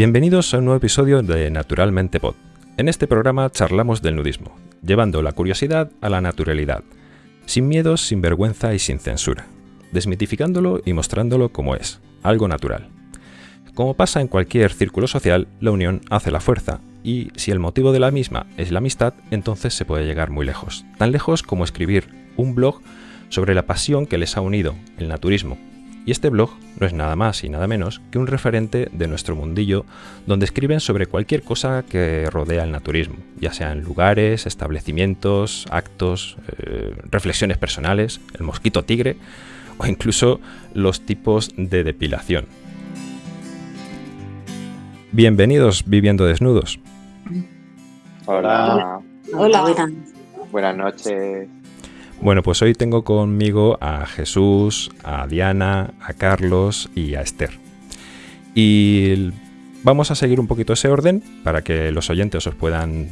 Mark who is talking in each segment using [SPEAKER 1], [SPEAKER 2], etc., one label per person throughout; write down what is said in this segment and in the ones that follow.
[SPEAKER 1] Bienvenidos a un nuevo episodio de Naturalmente Pod. En este programa charlamos del nudismo, llevando la curiosidad a la naturalidad, sin miedos, sin vergüenza y sin censura, desmitificándolo y mostrándolo como es, algo natural. Como pasa en cualquier círculo social, la unión hace la fuerza, y si el motivo de la misma es la amistad, entonces se puede llegar muy lejos, tan lejos como escribir un blog sobre la pasión que les ha unido, el naturismo, y este blog no es nada más y nada menos que un referente de nuestro mundillo donde escriben sobre cualquier cosa que rodea el naturismo, ya sean lugares, establecimientos, actos, eh, reflexiones personales, el mosquito tigre o incluso los tipos de depilación. Bienvenidos viviendo desnudos.
[SPEAKER 2] Hola.
[SPEAKER 3] Hola. Hola.
[SPEAKER 2] Buenas noches.
[SPEAKER 1] Bueno, pues hoy tengo conmigo a Jesús, a Diana, a Carlos y a Esther. Y vamos a seguir un poquito ese orden para que los oyentes os puedan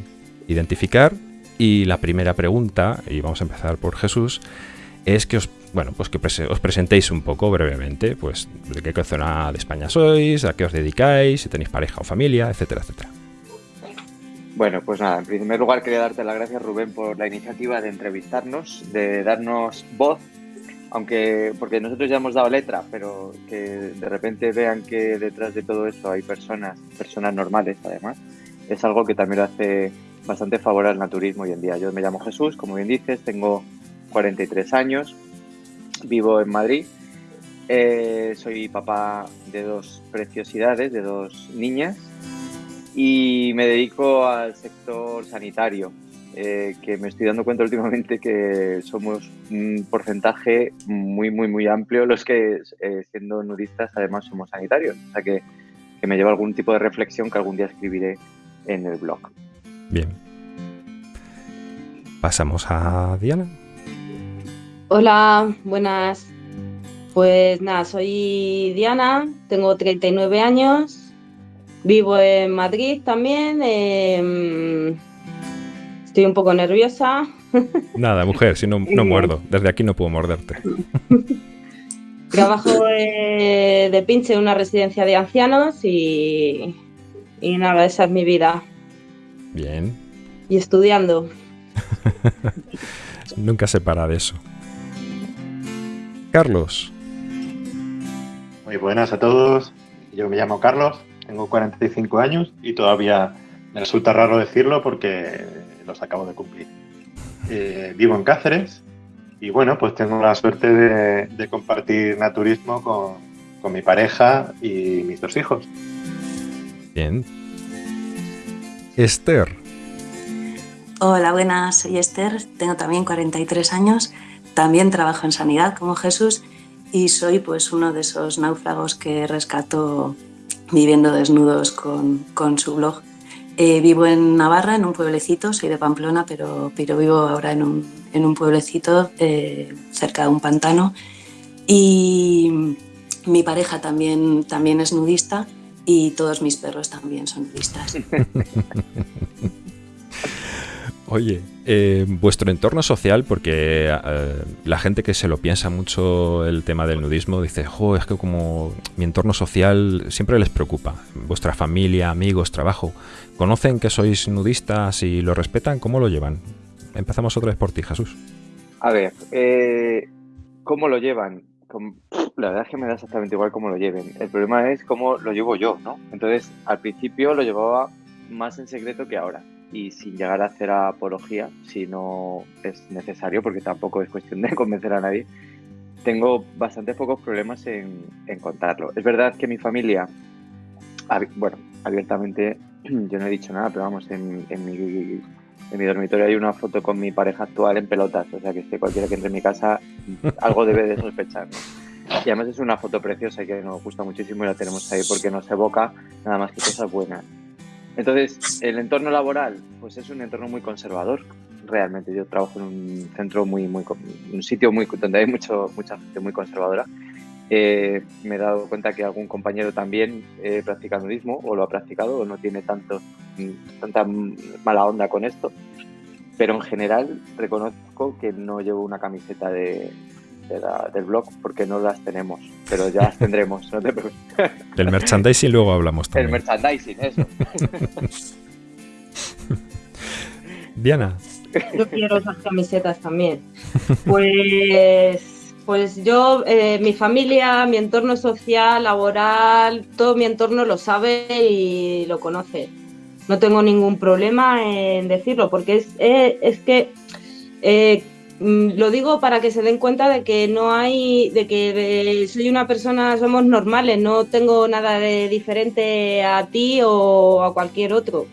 [SPEAKER 1] identificar. Y la primera pregunta, y vamos a empezar por Jesús, es que os, bueno, pues que os presentéis un poco brevemente, pues de qué zona de España sois, a qué os dedicáis, si tenéis pareja o familia, etcétera, etcétera.
[SPEAKER 2] Bueno, pues nada, en primer lugar quería darte las gracias Rubén por la iniciativa de entrevistarnos, de darnos voz, aunque porque nosotros ya hemos dado letra, pero que de repente vean que detrás de todo esto hay personas, personas normales además, es algo que también hace bastante favor al naturismo hoy en día. Yo me llamo Jesús, como bien dices, tengo 43 años, vivo en Madrid, eh, soy papá de dos preciosidades, de dos niñas y me dedico al sector sanitario, eh, que me estoy dando cuenta últimamente que somos un porcentaje muy, muy, muy amplio los que eh, siendo nudistas además somos sanitarios. O sea que, que me lleva algún tipo de reflexión que algún día escribiré en el blog.
[SPEAKER 1] Bien. Pasamos a Diana.
[SPEAKER 3] Hola, buenas. Pues nada, soy Diana, tengo 39 años, Vivo en Madrid también. Em, estoy un poco nerviosa.
[SPEAKER 1] Nada, mujer, si no, no muerdo. Desde aquí no puedo morderte.
[SPEAKER 3] Trabajo de pinche en una residencia de ancianos y, y nada, esa es mi vida.
[SPEAKER 1] Bien.
[SPEAKER 3] Y estudiando.
[SPEAKER 1] Nunca se para de eso. Carlos.
[SPEAKER 4] Muy buenas a todos. Yo me llamo Carlos tengo 45 años y todavía me resulta raro decirlo porque los acabo de cumplir. Eh, vivo en Cáceres y bueno, pues tengo la suerte de, compartir naturismo con, mi pareja y mis dos hijos.
[SPEAKER 1] Bien. Esther.
[SPEAKER 5] Hola, buenas, soy Esther, tengo también 43 años, también trabajo en sanidad como Jesús y soy pues uno de esos náufragos que rescató viviendo desnudos con, con su blog. Eh, vivo en Navarra, en un pueblecito, soy de Pamplona, pero, pero vivo ahora en un, en un pueblecito eh, cerca de un pantano. Y mi pareja también, también es nudista y todos mis perros también son nudistas.
[SPEAKER 1] Oye, eh, vuestro entorno social, porque eh, la gente que se lo piensa mucho el tema del nudismo dice, jo, es que como mi entorno social siempre les preocupa. Vuestra familia, amigos, trabajo, ¿conocen que sois nudistas y lo respetan? ¿Cómo lo llevan? Empezamos otra vez por ti, Jesús.
[SPEAKER 2] A ver, eh, ¿cómo lo llevan? La verdad es que me da exactamente igual cómo lo lleven. El problema es cómo lo llevo yo, ¿no? Entonces, al principio lo llevaba más en secreto que ahora y sin llegar a hacer apología, si no es necesario, porque tampoco es cuestión de convencer a nadie, tengo bastante pocos problemas en, contarlo. Es verdad que mi familia, bueno, abiertamente yo no he dicho nada, pero vamos, en, mi, en mi dormitorio hay una foto con mi pareja actual en pelotas, o sea que cualquiera que entre en mi casa algo debe de sospechar. Y además es una foto preciosa que nos gusta muchísimo y la tenemos ahí porque nos evoca nada más que cosas buenas. Entonces, el entorno laboral, pues es un entorno muy conservador. Realmente, yo trabajo en un centro muy, muy, un sitio muy donde hay mucho, mucha gente muy conservadora. Eh, me he dado cuenta que algún compañero también eh, practica nudismo o lo ha practicado o no tiene tanto, tanta mala onda con esto. Pero en general reconozco que no llevo una camiseta de, del blog porque no las tenemos, pero ya las tendremos, no te preocupes.
[SPEAKER 1] Del merchandising luego hablamos también.
[SPEAKER 2] El merchandising, eso.
[SPEAKER 1] Diana.
[SPEAKER 3] Yo quiero esas camisetas también. Pues, pues yo, eh, mi familia, mi entorno social, laboral, todo mi entorno lo sabe y lo conoce. No tengo ningún problema en decirlo, porque es, eh, es que eh, lo digo para que se den cuenta de que no hay, de que soy una persona, somos normales, no tengo nada de diferente a ti o a cualquier otro.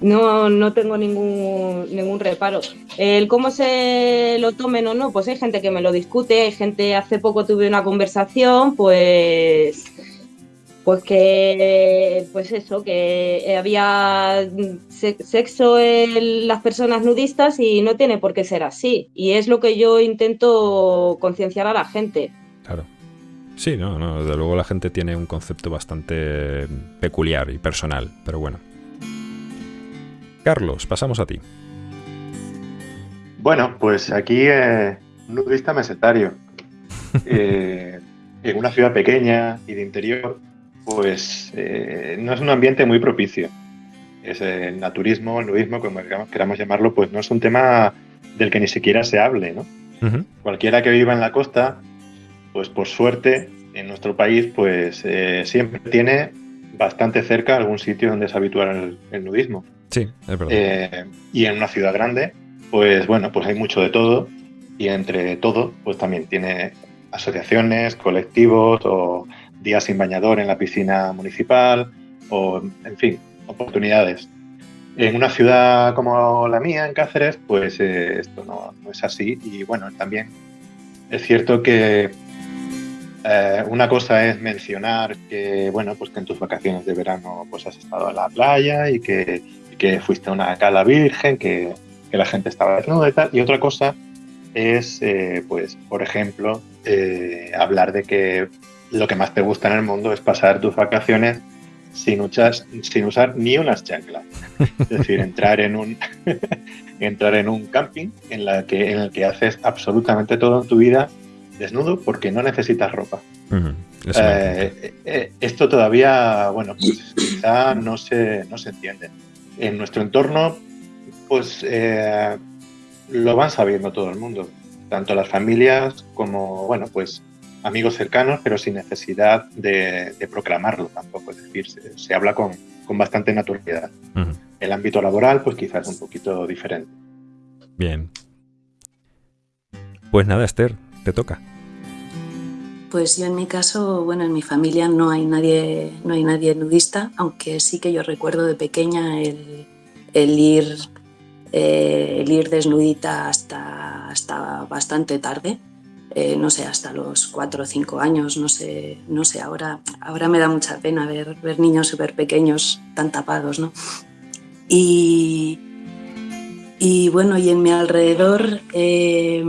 [SPEAKER 3] No, no tengo ningún, ningún reparo. El cómo se lo tomen o no, pues hay gente que me lo discute, hay gente, hace poco tuve una conversación, pues pues que pues eso que había sexo en las personas nudistas y no tiene por qué ser así. Y es lo que yo intento concienciar a la gente.
[SPEAKER 1] Claro. Sí no no desde luego la gente tiene un concepto bastante peculiar y personal pero bueno. Carlos pasamos a ti.
[SPEAKER 4] Bueno pues aquí eh, nudista mesetario. Eh, en una ciudad pequeña y de interior pues eh, no es un ambiente muy propicio. Es el naturismo, el nudismo, como queramos llamarlo, pues no es un tema del que ni siquiera se hable, ¿no? Cualquiera que viva en la costa, pues por suerte, en nuestro país, pues eh, siempre tiene bastante cerca algún sitio donde es habitual el, nudismo.
[SPEAKER 1] Sí, es verdad.
[SPEAKER 4] Eh, y en una ciudad grande, pues bueno, pues hay mucho de todo y entre todo, pues también tiene asociaciones, colectivos o días sin bañador en la piscina municipal o, en fin, oportunidades. En una ciudad como la mía, en Cáceres, pues eh, esto no, es así y bueno, también es cierto que eh, una cosa es mencionar que, bueno, pues que en tus vacaciones de verano pues has estado en la playa y que, que fuiste a una cala virgen, que, que, la gente estaba desnuda y tal. Y otra cosa es, eh, pues, por ejemplo, hablar de que lo que más te gusta en el mundo es pasar tus vacaciones sin, sin usar ni unas chanclas. Es decir, entrar en un, entrar en un camping en, la que, en el que haces absolutamente todo en tu vida desnudo porque no necesitas ropa. Eh, eh, esto todavía, bueno, pues quizá no se, no se entiende. En nuestro entorno, pues eh, lo van sabiendo todo el mundo, tanto las familias como, bueno, pues amigos cercanos, pero sin necesidad de, proclamarlo tampoco. Es decir, se, habla con, bastante naturalidad. El ámbito laboral, pues quizás un poquito diferente.
[SPEAKER 1] Bien. Pues nada, Esther, te toca.
[SPEAKER 5] Pues yo en mi caso, bueno, en mi familia no hay nadie, no hay nadie nudista, aunque sí que yo recuerdo de pequeña el, ir, eh, el ir desnudita hasta, hasta bastante tarde. Eh, no sé, hasta los cuatro o cinco años, no sé, no sé, ahora, ahora me da mucha pena ver, ver niños súper pequeños tan tapados, ¿no? Y, y bueno, y en mi alrededor, eh,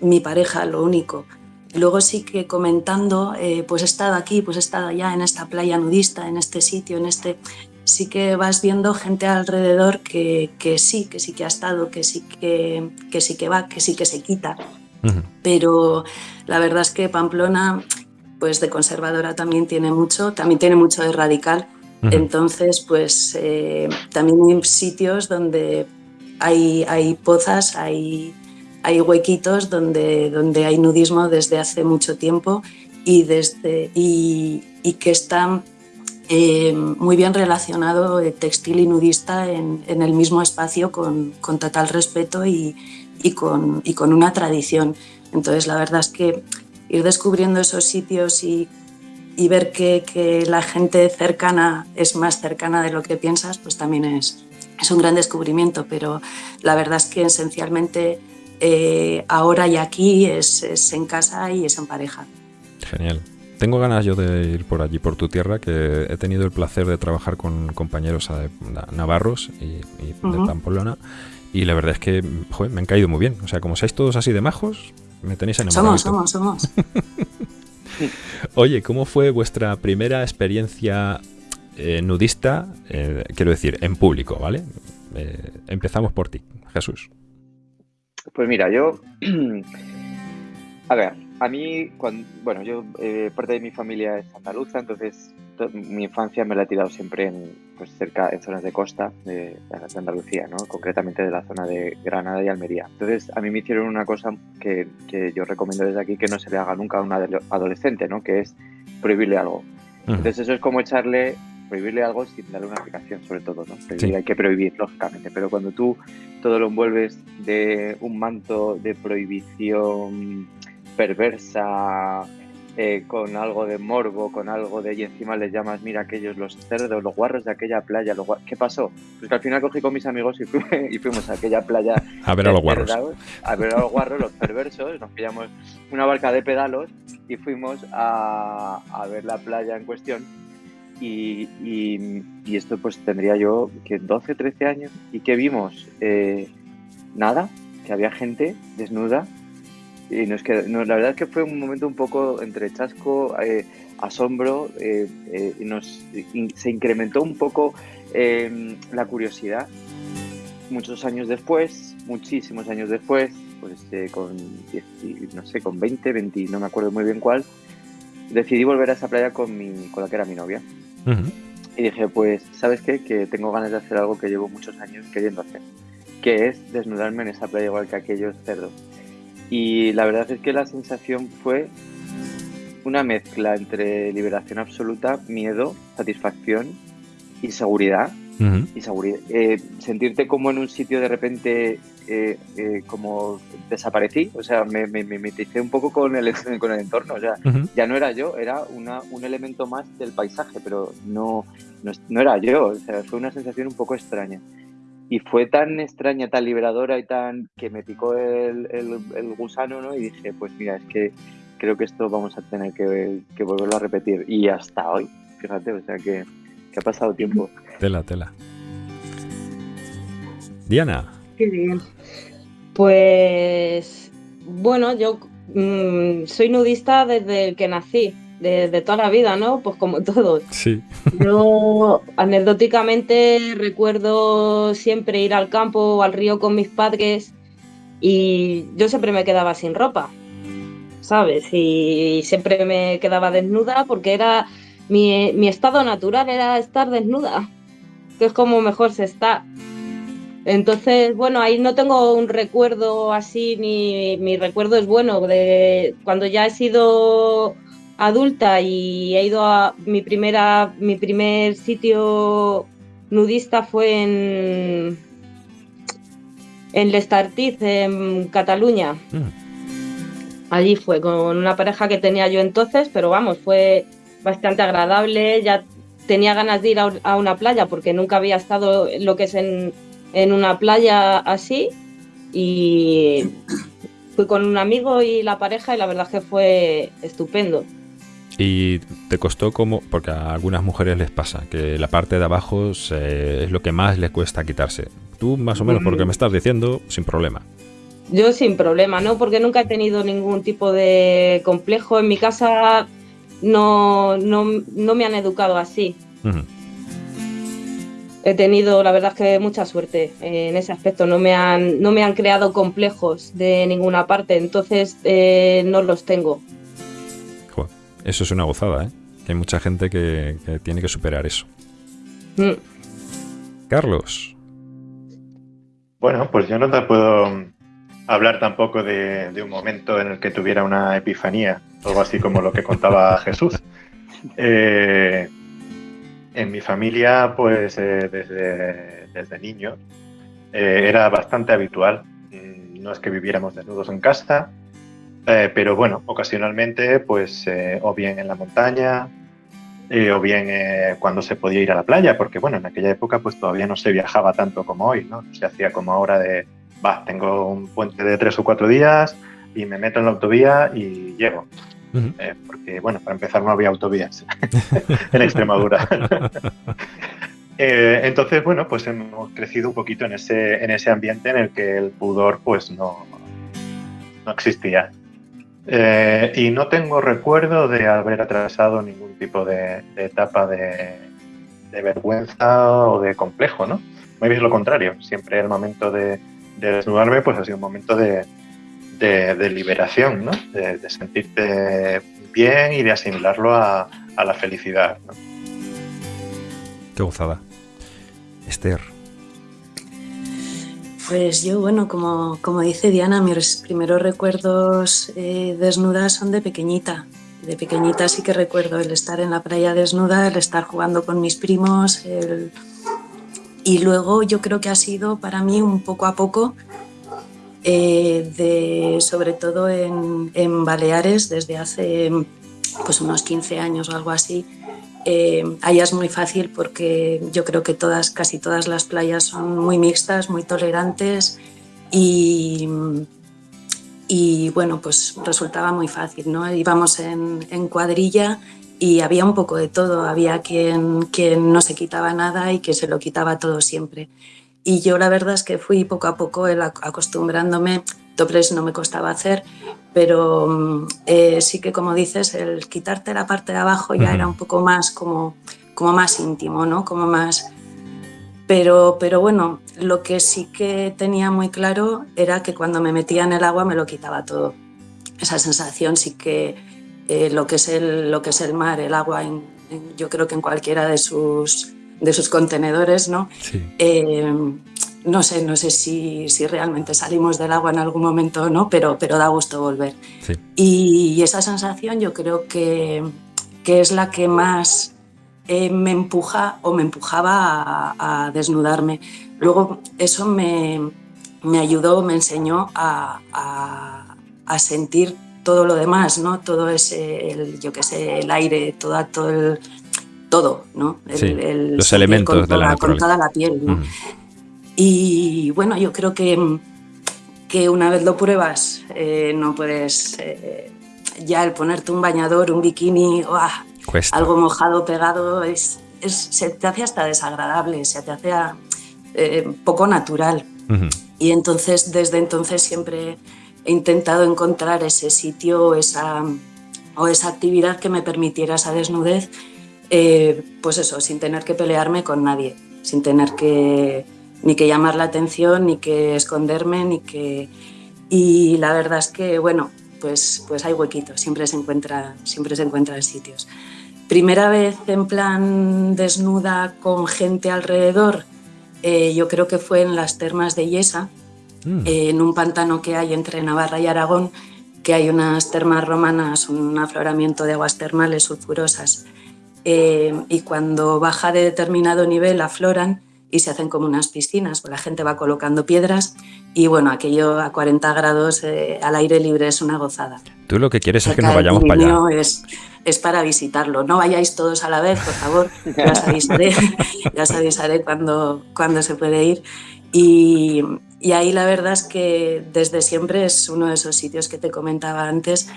[SPEAKER 5] mi pareja, lo único. Luego sí que comentando, eh, pues he estado aquí, pues he estado allá en esta playa nudista, en este sitio, en este... Sí que vas viendo gente alrededor que, que sí, que sí que ha estado, que sí que, que sí que va, que sí que se quita pero la verdad es que Pamplona, pues de conservadora también tiene mucho, también tiene mucho de radical. Entonces, pues eh, también hay sitios donde hay, hay pozas, hay, hay huequitos donde, donde hay nudismo desde hace mucho tiempo y, desde, y, que están eh, muy bien relacionado textil y nudista en, en el mismo espacio con, con total respeto y, y con, y con una tradición. Entonces, la verdad es que ir descubriendo esos sitios y, y ver que, que, la gente cercana es más cercana de lo que piensas, pues también es, es un gran descubrimiento. Pero la verdad es que esencialmente eh, ahora y aquí es, es, en casa y es en pareja.
[SPEAKER 1] Genial. Tengo ganas yo de ir por allí, por tu tierra, que he tenido el placer de trabajar con compañeros navarros y, y de Pamplona y la verdad es que, joder, me han caído muy bien. O sea, como seáis todos así de majos, me tenéis enamorado.
[SPEAKER 5] Somos, somos, somos.
[SPEAKER 1] Oye, ¿cómo fue vuestra primera experiencia eh, nudista? Eh, quiero decir, en público, ¿vale? Eh, empezamos por ti, Jesús.
[SPEAKER 2] Pues mira, yo. A ver, a mí, cuando, bueno, yo, eh, parte de mi familia es andaluza, entonces mi infancia me la he tirado siempre en, pues, cerca, en zonas de costa de, Andalucía, ¿no? concretamente de la zona de Granada y Almería. Entonces, a mí me hicieron una cosa que, que yo recomiendo desde aquí que no se le haga nunca a un adolescente, ¿no? que es prohibirle algo. Entonces, eso es como echarle prohibirle algo sin darle una aplicación, sobre todo, ¿no? Hay que prohibir, lógicamente, pero cuando tú todo lo envuelves de un manto de prohibición perversa, eh, con algo de morbo, con algo de y encima les llamas, mira, aquellos los cerdos, los guarros de aquella playa, los ¿qué pasó? Pues que al final cogí con mis amigos y, y fuimos a aquella playa
[SPEAKER 1] a ver a los guarros.
[SPEAKER 2] A ver a los guarros, los perversos, nos pillamos una barca de pedalos y fuimos a, a ver la playa en cuestión y, y, esto pues tendría yo que 12, 13 años y que vimos eh, nada, que había gente desnuda y nos no, la verdad es que fue un momento un poco entre chasco, eh, asombro, eh, y nos, se incrementó un poco em, la curiosidad. Muchos años después, muchísimos años después, pues con, no sé, con 20, 20, no me acuerdo muy bien cuál, decidí volver a esa playa con, mi, con la que era mi novia. Y dije, pues, ¿sabes qué? Que tengo ganas de hacer algo que llevo muchos años queriendo hacer, que es desnudarme en esa playa igual que aquellos cerdos. Y la verdad es que la sensación fue una mezcla entre liberación absoluta, miedo, satisfacción y seguridad. Y seguridad. Eh, sentirte como en un sitio de repente eh, eh, como desaparecí, o sea, me, me, me un poco con el, con el entorno, o sea, ya no era yo, era una, un elemento más del paisaje, pero no, no, era yo, o sea, fue una sensación un poco extraña. Y fue tan extraña, tan liberadora y tan que me picó el, el, gusano, ¿no? Y dije, pues mira, es que creo que esto vamos a tener que, que volverlo a repetir. Y hasta hoy, fíjate, o sea que, que ha pasado tiempo.
[SPEAKER 1] Tela, tela. Diana.
[SPEAKER 3] Qué bien. Pues bueno, yo mm, soy nudista desde que nací, desde toda la vida, ¿no? Pues como todos.
[SPEAKER 1] Sí.
[SPEAKER 3] Yo anecdóticamente recuerdo siempre ir al campo o al río con mis padres y yo siempre me quedaba sin ropa, ¿sabes? Y siempre me quedaba desnuda porque era mi, mi estado natural, era estar desnuda que es como mejor se está. Entonces, bueno, ahí no tengo un recuerdo así, ni mi recuerdo es bueno de cuando ya he sido adulta y he ido a mi primera, mi primer sitio nudista fue en en Lestartiz, en Cataluña. Mm. Allí fue con una pareja que tenía yo entonces, pero vamos, fue bastante agradable. Ya tenía ganas de ir a, una playa porque nunca había estado lo que es en, una playa así y fui con un amigo y la pareja y la verdad que fue estupendo.
[SPEAKER 1] ¿Y te costó como, porque a algunas mujeres les pasa, que la parte de abajo es lo que más les cuesta quitarse? Tú más o menos, por lo que me estás diciendo, sin problema.
[SPEAKER 3] Yo sin problema, ¿no? Porque nunca he tenido ningún tipo de complejo. En mi casa no, no, no me han educado así. He tenido, la verdad, que mucha suerte en ese aspecto. No me han, no me han creado complejos de ninguna parte, entonces eh, no los tengo.
[SPEAKER 1] Eso es una gozada, ¿eh? Hay mucha gente que, tiene que superar eso. Mm. Carlos.
[SPEAKER 4] Bueno, pues yo no te puedo hablar tampoco de, un momento en el que tuviera una epifanía, algo así como lo que contaba Jesús. Eh, en mi familia, pues eh, desde, desde niño, eh, era bastante habitual. Mm, no es que viviéramos desnudos en casa, pero bueno, ocasionalmente, pues o bien en la montaña, o bien cuando se podía ir a la playa, porque bueno, en aquella época pues todavía no se viajaba tanto como hoy, ¿no? Se hacía como ahora de va, tengo un puente de tres o cuatro días y me meto en la autovía y llego. Eh, porque, bueno, para empezar no había autovías en Extremadura. Eh, entonces, bueno, pues hemos crecido un poquito en ese, en ese ambiente en el que el pudor pues no, no existía. Eh, y no tengo recuerdo de haber atravesado ningún tipo de, etapa de, vergüenza o de complejo, ¿no? Muy bien lo contrario, siempre el momento de, desnudarme, pues ha sido un momento de, liberación, ¿no? De, sentirte bien y de asimilarlo a, la felicidad. ¿no?
[SPEAKER 1] Qué gozada. Esther.
[SPEAKER 5] Pues yo, bueno, como, como dice Diana, mis primeros recuerdos eh, desnudas son de pequeñita. De pequeñita sí que recuerdo el estar en la playa desnuda, el estar jugando con mis primos, y luego yo creo que ha sido para mí un poco a poco, eh, de, sobre todo en, en, Baleares, desde hace pues unos 15 años o algo así, eh, allá es muy fácil porque yo creo que todas, casi todas las playas son muy mixtas, muy tolerantes y, bueno, pues resultaba muy fácil, ¿no? Íbamos en, cuadrilla y había un poco de todo, había quien no se quitaba nada y que se lo quitaba todo siempre. Y yo la verdad es que fui poco a poco acostumbrándome, dobles no me costaba hacer, pero mm, eh, sí que como dices, el quitarte la parte de abajo ya era un poco más como, como más íntimo, ¿no? Como más... Pero, pero bueno, lo que sí que tenía muy claro era que cuando me metía en el agua me lo quitaba todo. Esa sensación sí que eh, lo, que es el, lo que es el mar, el agua, yo creo que en cualquiera de sus, de sus contenedores, ¿no? Sí. Eh, no sé, no sé si, si, realmente salimos del agua en algún momento o no, pero, pero da gusto volver. Y, esa sensación yo creo que, que es la que más eh, me empuja o me empujaba a, desnudarme. Luego eso me, me, ayudó, me enseñó a, a, sentir todo lo demás, ¿no? Todo ese, el, yo qué sé, el aire, todo el, todo, ¿no?
[SPEAKER 1] los elementos de la naturaleza.
[SPEAKER 5] Con toda la piel, ¿no? Y bueno, yo creo que, que una vez lo pruebas, eh, no puedes eh, ya el ponerte un bañador, un bikini, algo mojado, pegado, es, es, se te hace hasta desagradable, se te hace eh, poco natural. Y entonces, desde entonces siempre he intentado encontrar ese sitio esa, o esa actividad que me permitiera esa desnudez, pues eso, sin tener que pelearme con nadie, sin tener que ni que llamar la atención, ni que esconderme, ni que... Y la verdad es que, bueno, pues, pues hay huequitos, siempre se, encuentra, siempre se encuentran sitios. Primera vez en plan desnuda con gente alrededor, eh, yo creo que fue en las termas de Yesa, mm. eh, en un pantano que hay entre Navarra y Aragón, que hay unas termas romanas, un afloramiento de aguas termales sulfurosas. Eh, y cuando baja de determinado nivel afloran y se hacen como unas piscinas, pues la gente va colocando piedras y bueno, aquello a 40 grados eh, al aire libre es una gozada.
[SPEAKER 1] Tú lo que quieres es que nos vayamos para allá.
[SPEAKER 5] Es, es para visitarlo, no vayáis todos a la vez, por favor, ya os avisaré, ya os avisaré cuando, cuando se puede ir. Y, y, ahí la verdad es que desde siempre es uno de esos sitios que te comentaba antes,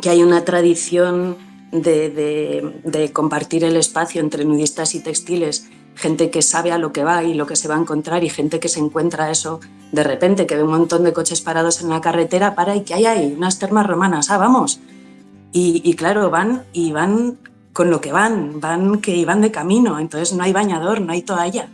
[SPEAKER 5] que hay una tradición de, de, compartir el espacio entre nudistas y textiles gente que sabe a lo que va y lo que se va a encontrar y gente que se encuentra eso de repente, que ve un montón de coches parados en la carretera, para y que hay ahí unas termas romanas, ah, vamos. Y, claro, van y van con lo que van, van que iban de camino, entonces no hay bañador, no hay toalla.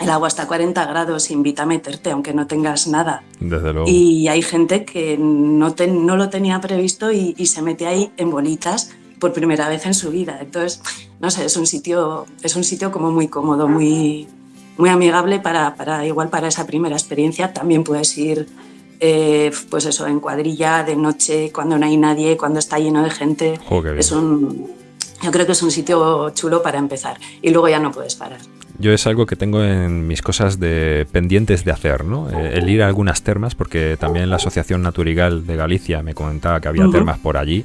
[SPEAKER 5] El agua está a 40 grados, invita a meterte, aunque no tengas nada.
[SPEAKER 1] Desde luego.
[SPEAKER 5] Y hay gente que no, no lo tenía previsto y, y se mete ahí en bolitas por primera vez en su vida. Entonces, no sé, es un sitio, es un sitio como muy cómodo, muy, muy amigable para, para igual para esa primera experiencia. También puedes ir, eh, pues eso, en cuadrilla, de noche, cuando no hay nadie, cuando está lleno de gente. es un, yo creo que es un sitio chulo para empezar y luego ya no puedes parar.
[SPEAKER 1] Yo es algo que tengo en mis cosas de pendientes de hacer, ¿no? Eh, el ir a algunas termas, porque también la Asociación Naturigal de Galicia me comentaba que había termas por allí.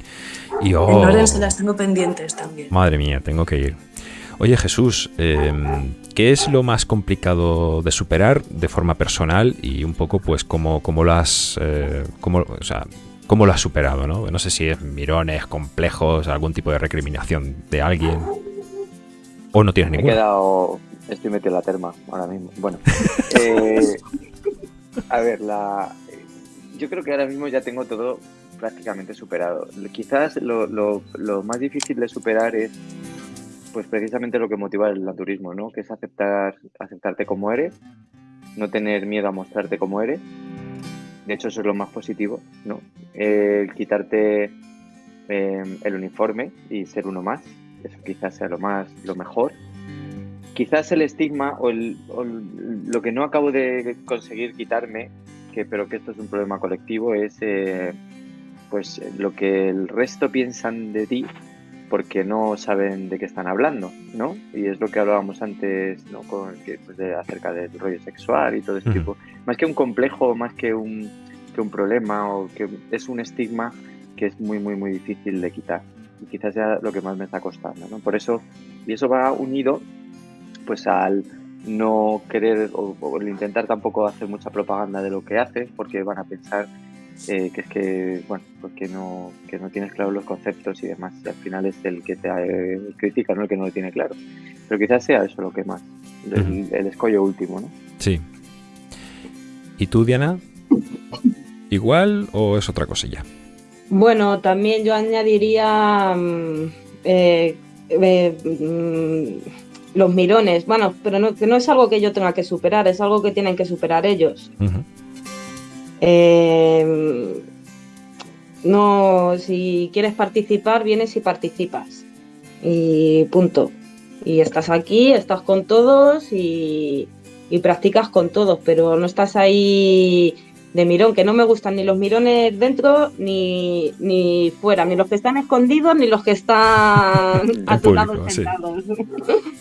[SPEAKER 1] Y,
[SPEAKER 5] oh, en se las tengo pendientes también.
[SPEAKER 1] Madre mía, tengo que ir. Oye Jesús, em, ¿qué es lo más complicado de superar de forma personal y un poco pues cómo, cómo lo has, eh, cómo, o sea, cómo lo has superado? ¿no? no sé si es mirones, complejos, algún tipo de recriminación de alguien o no tienes ninguna.
[SPEAKER 2] He quedado Estoy metido en la terma ahora mismo. Bueno, eh, a ver, la, yo creo que ahora mismo ya tengo todo prácticamente superado. Quizás lo, lo, lo, más difícil de superar es pues precisamente lo que motiva el naturismo, ¿no? Que es aceptar, aceptarte como eres no tener miedo a mostrarte como eres. De hecho, eso es lo más positivo, ¿no? El quitarte eh, el uniforme y ser uno más, eso quizás sea lo más, lo mejor. Quizás el estigma o, lo que no acabo de conseguir quitarme, que, pero que esto es un problema colectivo, es eh, pues lo que el resto piensan de ti porque no saben de qué están hablando, ¿no? Y es lo que hablábamos antes, ¿no? Con, que, pues de, acerca del rollo sexual y todo ese tipo. Más que un complejo, más que un, que un problema o que es un estigma que es muy, muy, muy difícil de quitar. Y quizás sea lo que más me está costando, ¿no? Por eso, y eso va unido, pues al no querer o, o intentar tampoco hacer mucha propaganda de lo que haces, porque van a pensar eh, que es que, bueno, pues que no, que no tienes claro los conceptos y demás. al final es el que te eh, critica, no el que no lo tiene claro. Pero quizás sea eso lo que más, el, escollo último, ¿no?
[SPEAKER 1] Sí. ¿Y tú, Diana? ¿Igual o es otra cosilla?
[SPEAKER 3] Bueno, también yo añadiría mm, eh, mm, los mirones. Bueno, pero no, que no es algo que yo tenga que superar, es algo que tienen que superar ellos. Eh, no, si quieres participar, vienes y participas. Y punto. Y estás aquí, estás con todos y, practicas con todos, pero no estás ahí de mirón, que no me gustan ni los mirones dentro ni, ni fuera, ni los que están escondidos ni los que están a tu lado sentados.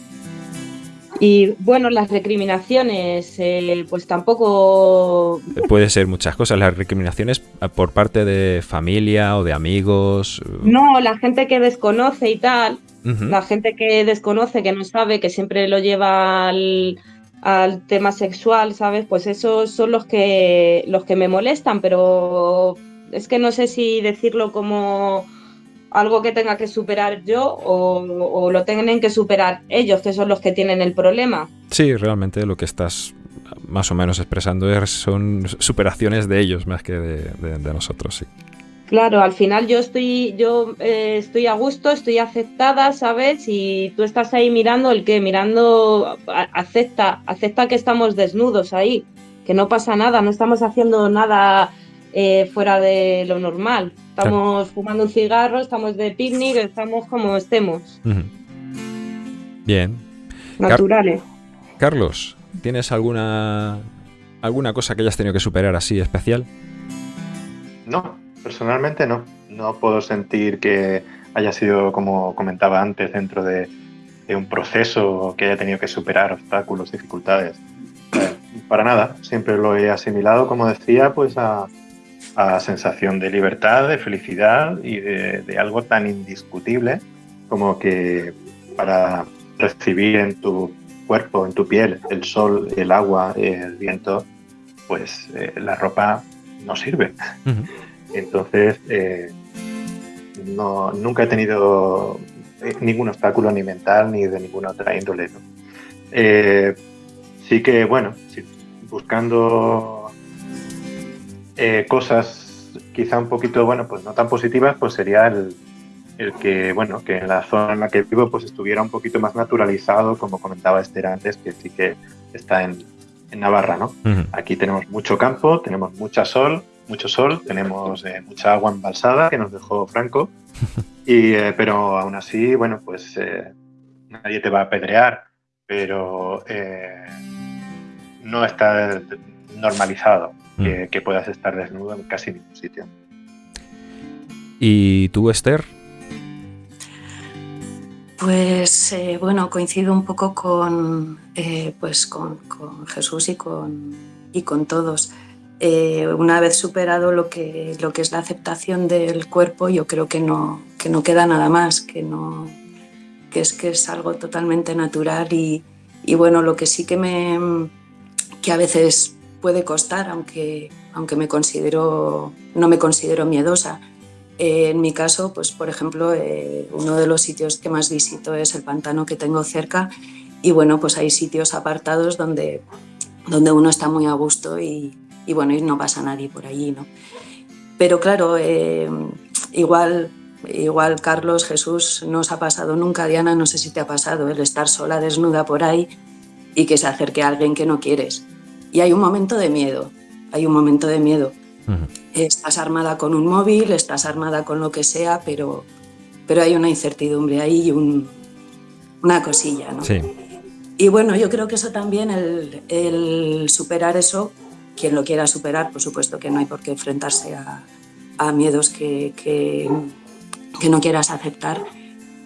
[SPEAKER 3] Y bueno, las recriminaciones, eh, pues tampoco...
[SPEAKER 1] Puede ser muchas cosas, las recriminaciones por parte de familia o de amigos.
[SPEAKER 3] No, la gente que desconoce y tal, la gente que desconoce, que no sabe, que siempre lo lleva al, al, tema sexual, ¿sabes? Pues esos son los que, los que me molestan, pero es que no sé si decirlo como algo que tenga que superar yo o, lo tienen que superar ellos, que son los que tienen el problema.
[SPEAKER 1] Sí, realmente lo que estás más o menos expresando es, son superaciones de ellos más que de, nosotros, sí.
[SPEAKER 3] Claro, al final yo estoy, yo eh, estoy a gusto, estoy aceptada, ¿sabes? Y tú estás ahí mirando el que, mirando, acepta, acepta que estamos desnudos ahí, que no pasa nada, no estamos haciendo nada eh, fuera de lo normal. Estamos fumando un cigarro, estamos de picnic, estamos como estemos.
[SPEAKER 1] Bien.
[SPEAKER 3] Naturales.
[SPEAKER 1] Carlos, ¿tienes alguna alguna cosa que hayas tenido que superar así especial?
[SPEAKER 4] No, personalmente no. No puedo sentir que haya sido, como comentaba antes, dentro de, de un proceso que haya tenido que superar obstáculos, dificultades. Eh, para nada, siempre lo he asimilado, como decía, pues a, a sensación de libertad, de felicidad y de, algo tan indiscutible como que para recibir en tu cuerpo, en tu piel, el sol, el agua, el viento, pues eh, la ropa no sirve. Entonces, eh, no, nunca he tenido eh, ningún obstáculo ni mental ni de ninguna otra índole. sí que, bueno, buscando eh, cosas quizá un poquito, bueno, pues no tan positivas, pues sería el, que, bueno, que en la zona en la que vivo pues estuviera un poquito más naturalizado, como comentaba Esther antes, que sí que está en, Navarra, ¿no? Aquí tenemos mucho campo, tenemos mucha sol, mucho sol, tenemos eh, mucha agua embalsada que nos dejó Franco, y, eh, pero aún así, bueno, pues nadie te va a apedrear, pero no está normalizado. Mm. que, puedas estar desnudo en casi ningún sitio.
[SPEAKER 1] ¿Y tú, Esther?
[SPEAKER 5] Pues eh, bueno, coincido un poco con, eh, pues con, Jesús y con, y con todos. Eh, una vez superado lo que, lo que es la aceptación del cuerpo, yo creo que no, que no queda nada más, que, no, que, es, que es algo totalmente natural y, y bueno, lo que sí que me que a veces puede costar, aunque, aunque me considero, no me considero miedosa. Eh, en mi caso, pues por ejemplo, eh, uno de los sitios que más visito es el pantano que tengo cerca y bueno, pues hay sitios apartados donde, donde uno está muy a gusto y, bueno, y no pasa nadie por allí, ¿no? Pero claro, eh, igual, igual Carlos, Jesús, no os ha pasado nunca, Diana, no sé si te ha pasado el estar sola, desnuda por ahí y que se acerque a alguien que no quieres y hay un momento de miedo, hay un momento de miedo. Estás armada con un móvil, estás armada con lo que sea, pero, pero hay una incertidumbre ahí y una cosilla, ¿no?
[SPEAKER 1] Sí.
[SPEAKER 5] Y bueno, yo creo que eso también, el, superar eso, quien lo quiera superar, por supuesto que no hay por qué enfrentarse a, miedos que, que, no quieras aceptar,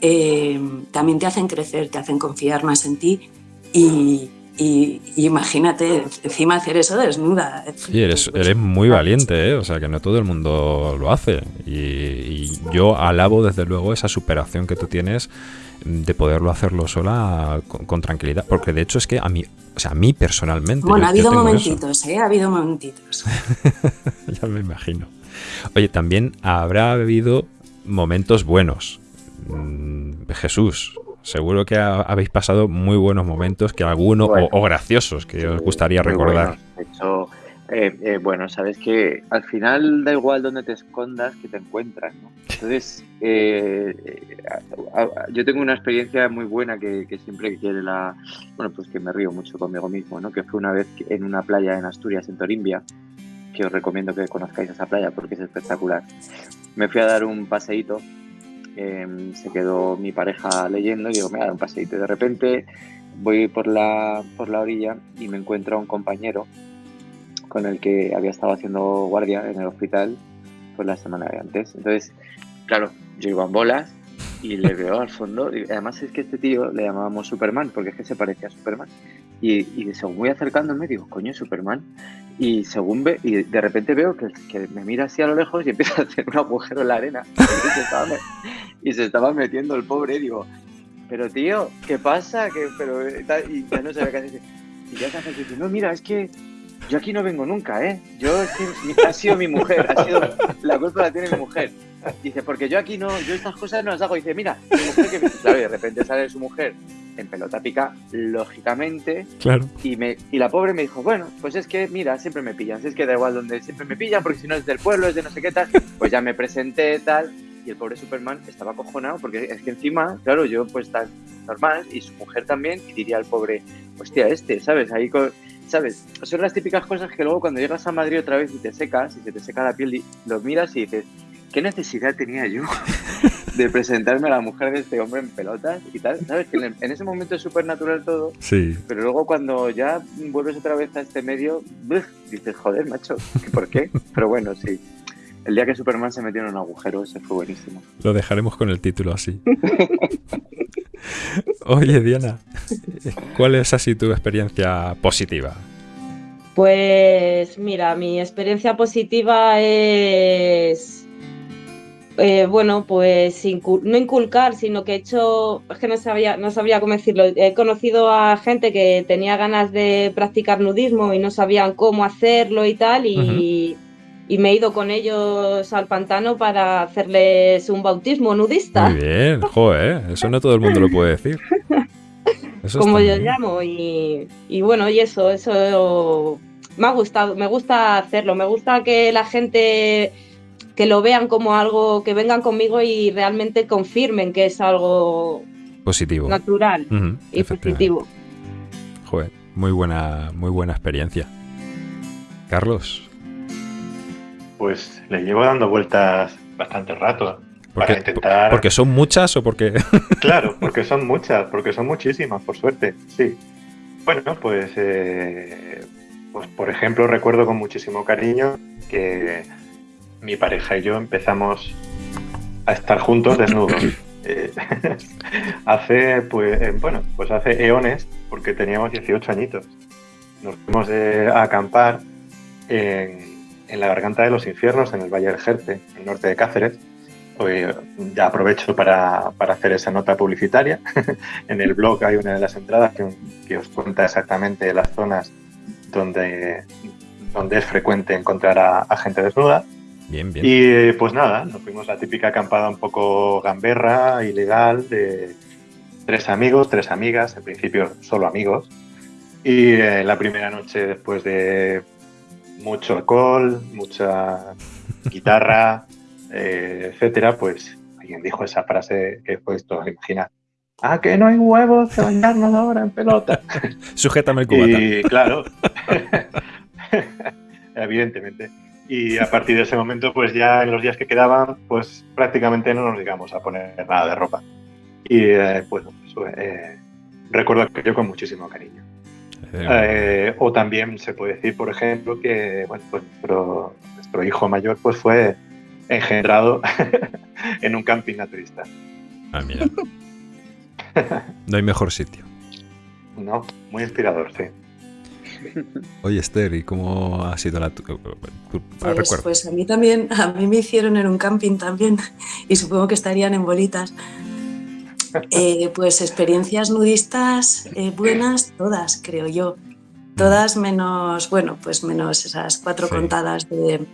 [SPEAKER 5] eh, también te hacen crecer, te hacen confiar más en ti y, y, imagínate encima hacer eso desnuda.
[SPEAKER 1] Sí, eres, eres muy valiente, ¿eh? o sea que no todo el mundo lo hace. Y, yo alabo desde luego esa superación que tú tienes de poderlo hacerlo sola con, tranquilidad. Porque de hecho es que a mí, o sea, a mí personalmente.
[SPEAKER 5] Bueno, ha habido momentitos, ¿eh? Ha habido momentitos.
[SPEAKER 1] ya me imagino. Oye, también habrá habido momentos buenos. Mm, Jesús, seguro que habéis pasado muy buenos momentos, que algunos, o, graciosos, que os gustaría recordar.
[SPEAKER 2] De hecho, eh, eh, bueno, sabes que al final da igual donde te escondas que te encuentras, ¿no? Entonces, eh, yo tengo una experiencia muy buena que, siempre quiere la... Bueno, pues que me río mucho conmigo mismo, ¿no? Que fue una vez en una playa en Asturias, en Torimbia, que os recomiendo que conozcáis esa playa porque es espectacular. Me fui a dar un paseíto Em, se quedó mi pareja leyendo y digo, me da un paseito. Y de repente voy por la, por la orilla y me encuentro a un compañero con el que había estado haciendo guardia en el hospital pues la semana de antes. Entonces, claro, yo iba en bolas y le veo al fondo. Y además es que este tío le llamábamos Superman, porque es que se parecía a Superman. Y, según voy acercándome, digo, coño, Superman. Y según ve, y de repente veo que, me mira así a lo lejos y empieza a hacer un agujero en la arena. Y se estaba, metiendo el pobre. Digo, pero tío, ¿qué pasa? que pero, y ya no sabía qué hacer. Y ya se hace dice, no, mira, es que yo aquí no vengo nunca, ¿eh? Yo es que ha sido mi mujer, ha sido, la culpa la tiene mi mujer. Dice, porque yo aquí no, yo estas cosas no las hago. Dice, mira, mi mujer que me... Claro, y de repente sale su mujer en pelota pica, lógicamente.
[SPEAKER 1] Claro.
[SPEAKER 2] Y, me, y la pobre me dijo, bueno, pues es que, mira, siempre me pillan. Es que da igual donde siempre me pillan, porque si no es del pueblo, es de no sé qué tal. Pues ya me presenté, tal. Y el pobre Superman estaba acojonado, porque es que encima, claro, yo pues tan normal, y su mujer también, y diría al pobre, hostia, este, ¿sabes? Ahí con ¿sabes? Son las típicas cosas que luego cuando llegas a Madrid otra vez y te secas, y se te seca la piel, y lo miras y dices, ¿qué necesidad tenía yo de presentarme a la mujer de este hombre en pelotas y tal? ¿Sabes? Que en, ese momento es súper natural todo,
[SPEAKER 1] sí.
[SPEAKER 2] pero luego cuando ya vuelves otra vez a este medio, dices, joder, macho, ¿por qué? Pero bueno, sí. El día que Superman se metió en un agujero, ese fue buenísimo.
[SPEAKER 1] Lo dejaremos con el título así. Oye, Diana, ¿cuál es así tu experiencia positiva?
[SPEAKER 3] Pues mira, mi experiencia positiva es, eh, bueno, pues no inculcar, sino que he hecho, es que no sabía, no sabía cómo decirlo, he conocido a gente que tenía ganas de practicar nudismo y no sabían cómo hacerlo y tal, y, y me he ido con ellos al pantano para hacerles un bautismo nudista.
[SPEAKER 1] Muy bien, joder, eso no todo el mundo lo puede decir.
[SPEAKER 3] Como yo llamo, y, bueno, y eso, eso me ha gustado, me gusta hacerlo, me gusta que la gente que lo vean como algo, que vengan conmigo y realmente confirmen que es algo
[SPEAKER 1] positivo,
[SPEAKER 3] natural y positivo.
[SPEAKER 1] Joder, muy buena, muy buena experiencia. Carlos,
[SPEAKER 4] pues le llevo dando vueltas bastante rato. para intentar...
[SPEAKER 1] ¿Porque son muchas o porque.?
[SPEAKER 4] claro, porque son muchas, porque son muchísimas, por suerte, sí. Bueno, pues, eh, pues por ejemplo, recuerdo con muchísimo cariño que mi pareja y yo empezamos a estar juntos desnudos. Eh, hace, pues, eh, bueno, pues hace eones, porque teníamos 18 añitos. Nos fuimos a acampar en, en la Garganta de los Infiernos, en el Valle del Jerte, en el norte de Cáceres. Hoy ya aprovecho para, hacer esa nota publicitaria. en el blog hay una de las entradas que, os cuenta exactamente las zonas donde, donde es frecuente encontrar a, gente desnuda.
[SPEAKER 1] Bien, bien.
[SPEAKER 4] Y pues nada, nos fuimos la típica acampada un poco gamberra, ilegal, de tres amigos, tres amigas, en principio solo amigos. Y eh, la primera noche, después de mucho alcohol, mucha guitarra, eh, etcétera, pues alguien dijo esa frase que fue esto, imagina. Ah, que no hay huevos de bañarnos ahora en pelota.
[SPEAKER 1] Sujétame el cubata.
[SPEAKER 4] Y claro, Evidentemente. Y a partir de ese momento, pues ya en los días que quedaban, pues prácticamente no nos llegamos a poner nada de ropa. Y eh, pues, eh, recuerdo aquello con muchísimo cariño. Eh, o también se puede decir, por ejemplo, que bueno, pues nuestro, nuestro hijo mayor pues fue engendrado en un camping naturista.
[SPEAKER 1] Ah, mira. No hay mejor sitio.
[SPEAKER 4] No, muy inspirador, sí.
[SPEAKER 1] Oye, Esther, ¿y cómo ha sido la tu,
[SPEAKER 5] pues, pues, a mí también, a mí me hicieron en un camping también y supongo que estarían en bolitas. Eh, pues experiencias nudistas eh, buenas, todas, creo yo. Todas menos, bueno, pues menos esas cuatro contadas de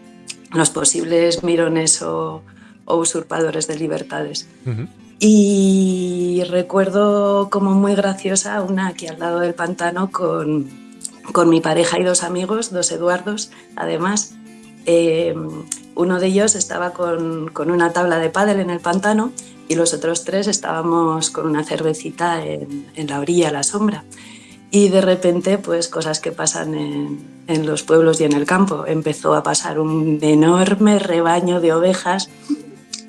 [SPEAKER 5] los posibles mirones o, usurpadores de libertades. Y recuerdo como muy graciosa una aquí al lado del pantano con, con mi pareja y dos amigos, dos Eduardos, además. Eh, uno de ellos estaba con, con, una tabla de pádel en el pantano y los otros tres estábamos con una cervecita en, en la orilla, a la sombra. Y de repente, pues cosas que pasan en, en, los pueblos y en el campo. Empezó a pasar un enorme rebaño de ovejas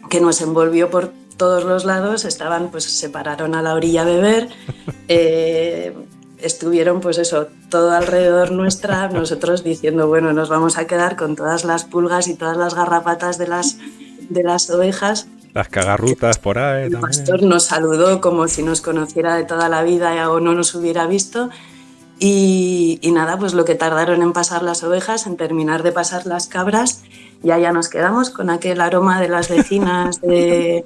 [SPEAKER 5] que nos envolvió por todos los lados, estaban, pues se pararon a la orilla a beber, eh, estuvieron pues eso, todo alrededor nuestra, nosotros diciendo, bueno, nos vamos a quedar con todas las pulgas y todas las garrapatas de las, de las ovejas.
[SPEAKER 1] Las cagarrutas por ahí.
[SPEAKER 5] El pastor nos saludó como si nos conociera de toda la vida o no nos hubiera visto. Y, y nada, pues lo que tardaron en pasar las ovejas, en terminar de pasar las cabras, ya ya nos quedamos con aquel aroma de las vecinas de,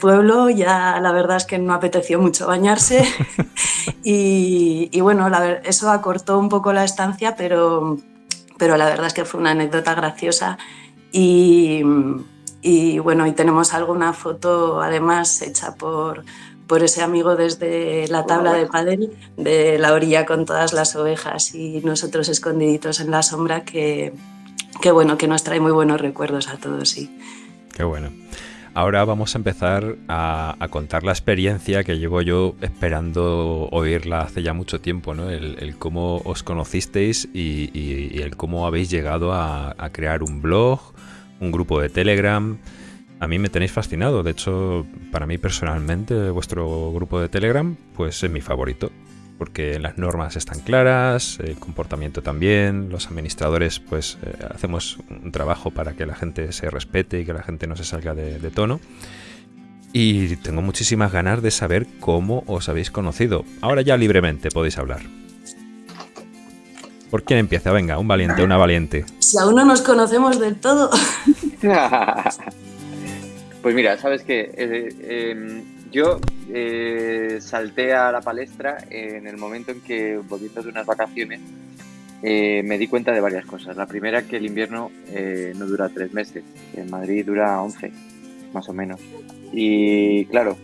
[SPEAKER 5] pueblo, ya la verdad es que no apeteció mucho bañarse. Y, bueno, eso acortó un poco la estancia, pero, pero la verdad es que fue una anécdota graciosa. Y, bueno, y tenemos alguna foto además hecha por, por ese amigo desde la tabla de pádel de la orilla con todas las ovejas y nosotros escondiditos en la sombra que, Qué bueno, que nos trae muy buenos recuerdos a todos, sí.
[SPEAKER 1] Qué bueno. Ahora vamos a empezar a, contar la experiencia que llevo yo esperando oírla hace ya mucho tiempo, ¿no? El, cómo os conocisteis y, el cómo habéis llegado a, a, crear un blog, un grupo de Telegram. A mí me tenéis fascinado, de hecho, para mí personalmente, vuestro grupo de Telegram, pues es mi favorito porque las normas están claras, el comportamiento también, los administradores pues eh, hacemos un trabajo para que la gente se respete y que la gente no se salga de, tono. Y tengo muchísimas ganas de saber cómo os habéis conocido. Ahora ya libremente podéis hablar. ¿Por quién empieza? Venga, un valiente, una valiente.
[SPEAKER 5] Si aún no nos conocemos del todo.
[SPEAKER 2] pues mira, sabes que eh, em, yo eh, salté a la palestra en el momento en que, volviendo de unas vacaciones, eh, me di cuenta de varias cosas. La primera, que el invierno eh, no dura tres meses, en Madrid dura once, más o menos. Y claro,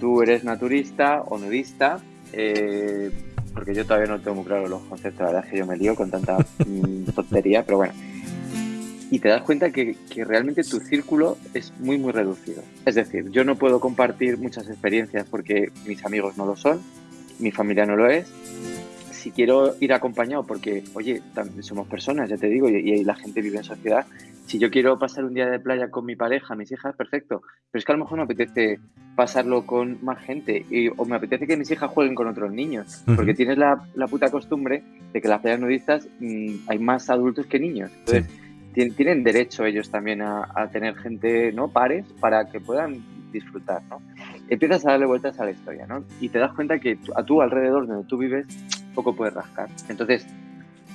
[SPEAKER 2] tú eres naturista o nudista, porque yo todavía no tengo muy claro los conceptos, la verdad es que yo me lío con tanta mm, tontería, pero bueno y te das cuenta que, realmente tu círculo es muy, muy reducido. Es decir, yo no puedo compartir muchas experiencias porque mis amigos no lo son, mi familia no lo es. Si quiero ir acompañado, porque, oye, somos personas, ya te digo, y, la gente vive en sociedad, si yo quiero pasar un día de playa con mi pareja, mis hijas, perfecto. Pero es que a lo mejor me apetece pasarlo con más gente y, o me apetece que mis hijas jueguen con otros niños, porque tienes la, la, puta costumbre de que en las playas nudistas mm, hay más adultos que niños. Entonces, tienen derecho ellos también a, tener gente, ¿no? Pares para que puedan disfrutar, ¿no? Empiezas a darle vueltas a la historia, ¿no? Y te das cuenta que a tu alrededor, donde tú vives, poco puedes rascar. Entonces,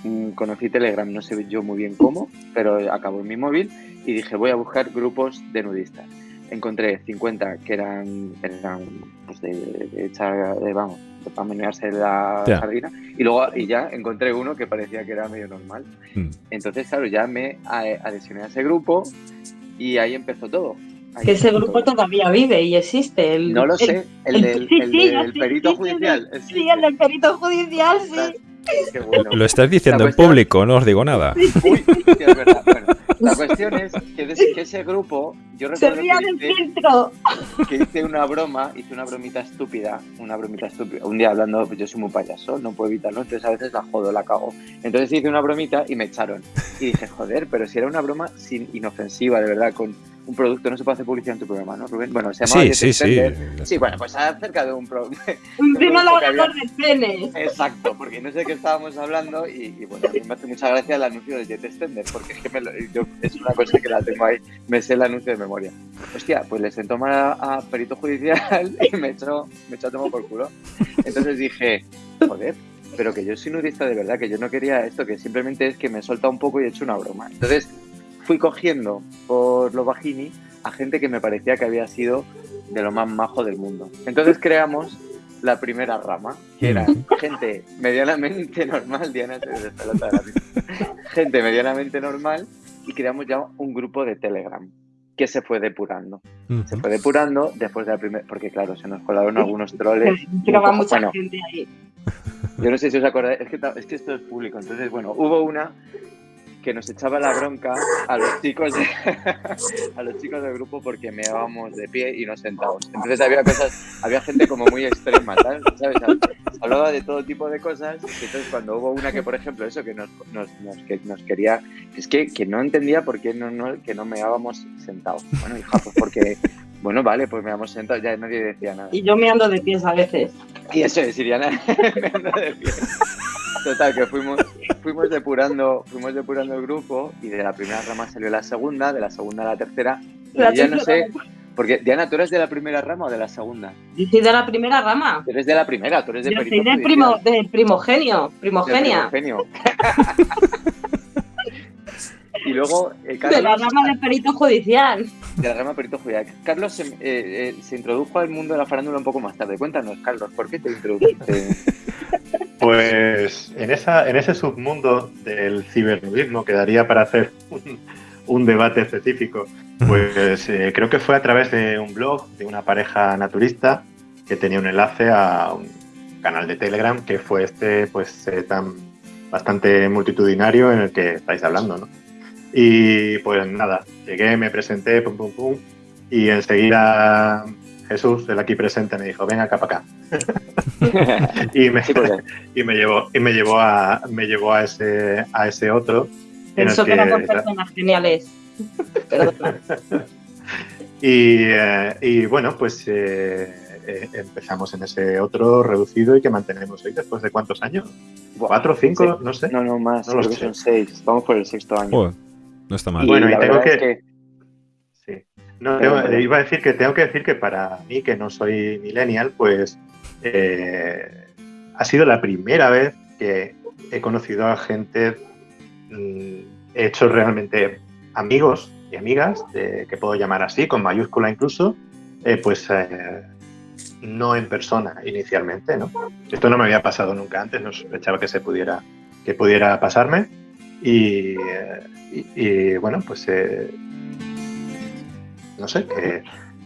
[SPEAKER 2] mm, conocí Telegram, no sé yo muy bien cómo, pero acabó en mi móvil y dije, voy a buscar grupos de nudistas. Encontré 50 que eran, eran pues de, de, echar, de, vamos, para menearse la sardina. Y luego y ya encontré uno que parecía que era medio normal. Mm. Entonces, claro, ya me adhesioné a ese grupo y ahí empezó todo.
[SPEAKER 3] que ese grupo todavía vive y existe.
[SPEAKER 2] no lo sé, el, del, perito judicial.
[SPEAKER 3] Sí, el del perito judicial, sí.
[SPEAKER 1] Lo estás diciendo en público, no os digo nada.
[SPEAKER 2] Uy, es verdad. Bueno, la cuestión es que, de- que ese grupo, yo
[SPEAKER 3] Se
[SPEAKER 2] recuerdo
[SPEAKER 3] ría
[SPEAKER 2] que
[SPEAKER 3] del
[SPEAKER 2] hice,
[SPEAKER 3] filtro.
[SPEAKER 2] que hice una broma, hice una bromita estúpida, una bromita estúpida. Un día hablando, pues yo soy muy payaso, no puedo evitarlo, entonces a veces la jodo, la cago. Entonces hice una bromita y me echaron. Y dije, joder, pero si era una broma sin inofensiva, de verdad, con un producto, no se puede hacer publicidad en tu programa, ¿no, Rubén? Bueno, se llamaba
[SPEAKER 1] Sí,
[SPEAKER 2] Jet
[SPEAKER 1] sí, sí.
[SPEAKER 2] Extender. Sí, bueno, pues acerca de un producto. Había-
[SPEAKER 3] lavador de penes.
[SPEAKER 2] Exacto, porque no sé de qué estábamos hablando y, y bueno, a mí me hace mucha gracia el anuncio de Jet Extender, porque es que me lo- yo- es una cosa que la tengo ahí, me sé el anuncio de memoria. Hostia, pues le sentó mal a, a perito judicial y me echó, me echó a tomar por culo. Entonces dije, joder, pero que yo soy nudista de verdad, que yo no quería esto, que simplemente es que me solta un poco y he hecho una broma. Entonces fui cogiendo por los bajini a gente que me parecía que había sido de lo más majo del mundo. Entonces creamos la primera rama, que era gente medianamente normal, Diana se despelota de la gente medianamente normal, y creamos ya un grupo de Telegram que se fue depurando. Se fue depurando después de la primera, porque claro, se nos colaron algunos troles.
[SPEAKER 3] Pero va
[SPEAKER 2] un poco-
[SPEAKER 3] mucha
[SPEAKER 2] bueno,
[SPEAKER 3] gente ahí.
[SPEAKER 2] yo no sé si os acordáis, es que, es que esto es público. Entonces, bueno, hubo una que nos echaba la bronca a los chicos de- a los chicos del grupo porque meábamos de pie y no sentados. Entonces había cosas, había gente como muy extrema, ¿sabes? Hablaba de todo tipo de cosas. Entonces cuando hubo una que, por ejemplo, eso que nos, nos, nos- que nos quería, es que, que no entendía por qué no, no, que no meábamos sentados. Bueno, hija, pues porque, bueno, vale, pues meábamos sentados, ya nadie decía nada.
[SPEAKER 3] Y yo me ando de pies a veces.
[SPEAKER 2] Y eso es, Iriana, me ando de pie. Total, que fuimos, fuimos depurando, fuimos depurando el grupo y de la primera rama salió la segunda, de la segunda a la tercera. Y
[SPEAKER 3] La
[SPEAKER 2] ya no sé, porque Diana, ¿tú eres de la primera rama o de la segunda?
[SPEAKER 3] Yo soy de la primera rama.
[SPEAKER 2] Tú eres de la primera, tú eres de
[SPEAKER 3] Yo soy del,
[SPEAKER 2] judicial,
[SPEAKER 3] primo, del primogenio,
[SPEAKER 2] del
[SPEAKER 3] primogenia.
[SPEAKER 2] primogenio. y luego eh,
[SPEAKER 3] De la rama de perito judicial.
[SPEAKER 2] de la rama perito judicial. Carlos se, eh, eh, se introdujo al mundo de la farándula un poco más tarde. Cuéntanos, Carlos, ¿por qué te introdujiste?
[SPEAKER 4] Pues en, esa, en ese submundo del cibernudismo que daría para hacer un, un debate específico, pues eh, creo que fue a través de un blog de una pareja naturista que tenía un enlace a un canal de Telegram que fue este pues eh, tan bastante multitudinario en el que estáis hablando, ¿no? Y pues nada, llegué, me presenté, pum pum pum, y enseguida Jesús, el aquí presente, me dijo, ven acá para acá. y me,
[SPEAKER 2] Sí, porque
[SPEAKER 4] y me llevó y me llevó a me llevó a ese a ese otro en el
[SPEAKER 3] Pensó que
[SPEAKER 4] que-
[SPEAKER 3] eran dos personas geniales.
[SPEAKER 4] Y, eh, y bueno pues eh, eh, empezamos en ese otro reducido y que mantenemos hoy después de cuántos años cuatro cinco
[SPEAKER 2] sí.
[SPEAKER 4] no sé
[SPEAKER 2] No, no, más,
[SPEAKER 4] No
[SPEAKER 2] creo que
[SPEAKER 4] sé.
[SPEAKER 2] son seis. Vamos por el sexto año.
[SPEAKER 1] No está mal.
[SPEAKER 2] Y
[SPEAKER 4] Bueno, y tengo que- no,
[SPEAKER 2] pero-
[SPEAKER 4] iba a decir que tengo que decir que para mí que no soy millennial pues eh, ha sido la primera vez que he conocido a gente mm, he hecho realmente amigos y amigas, eh, que puedo llamar así, con mayúscula incluso, eh, pues eh, no en persona inicialmente, ¿no? Esto no me había pasado nunca antes, no sospechaba que se pudiera, que pudiera pasarme. Y, eh, y- y, bueno, pues eh, no sé, que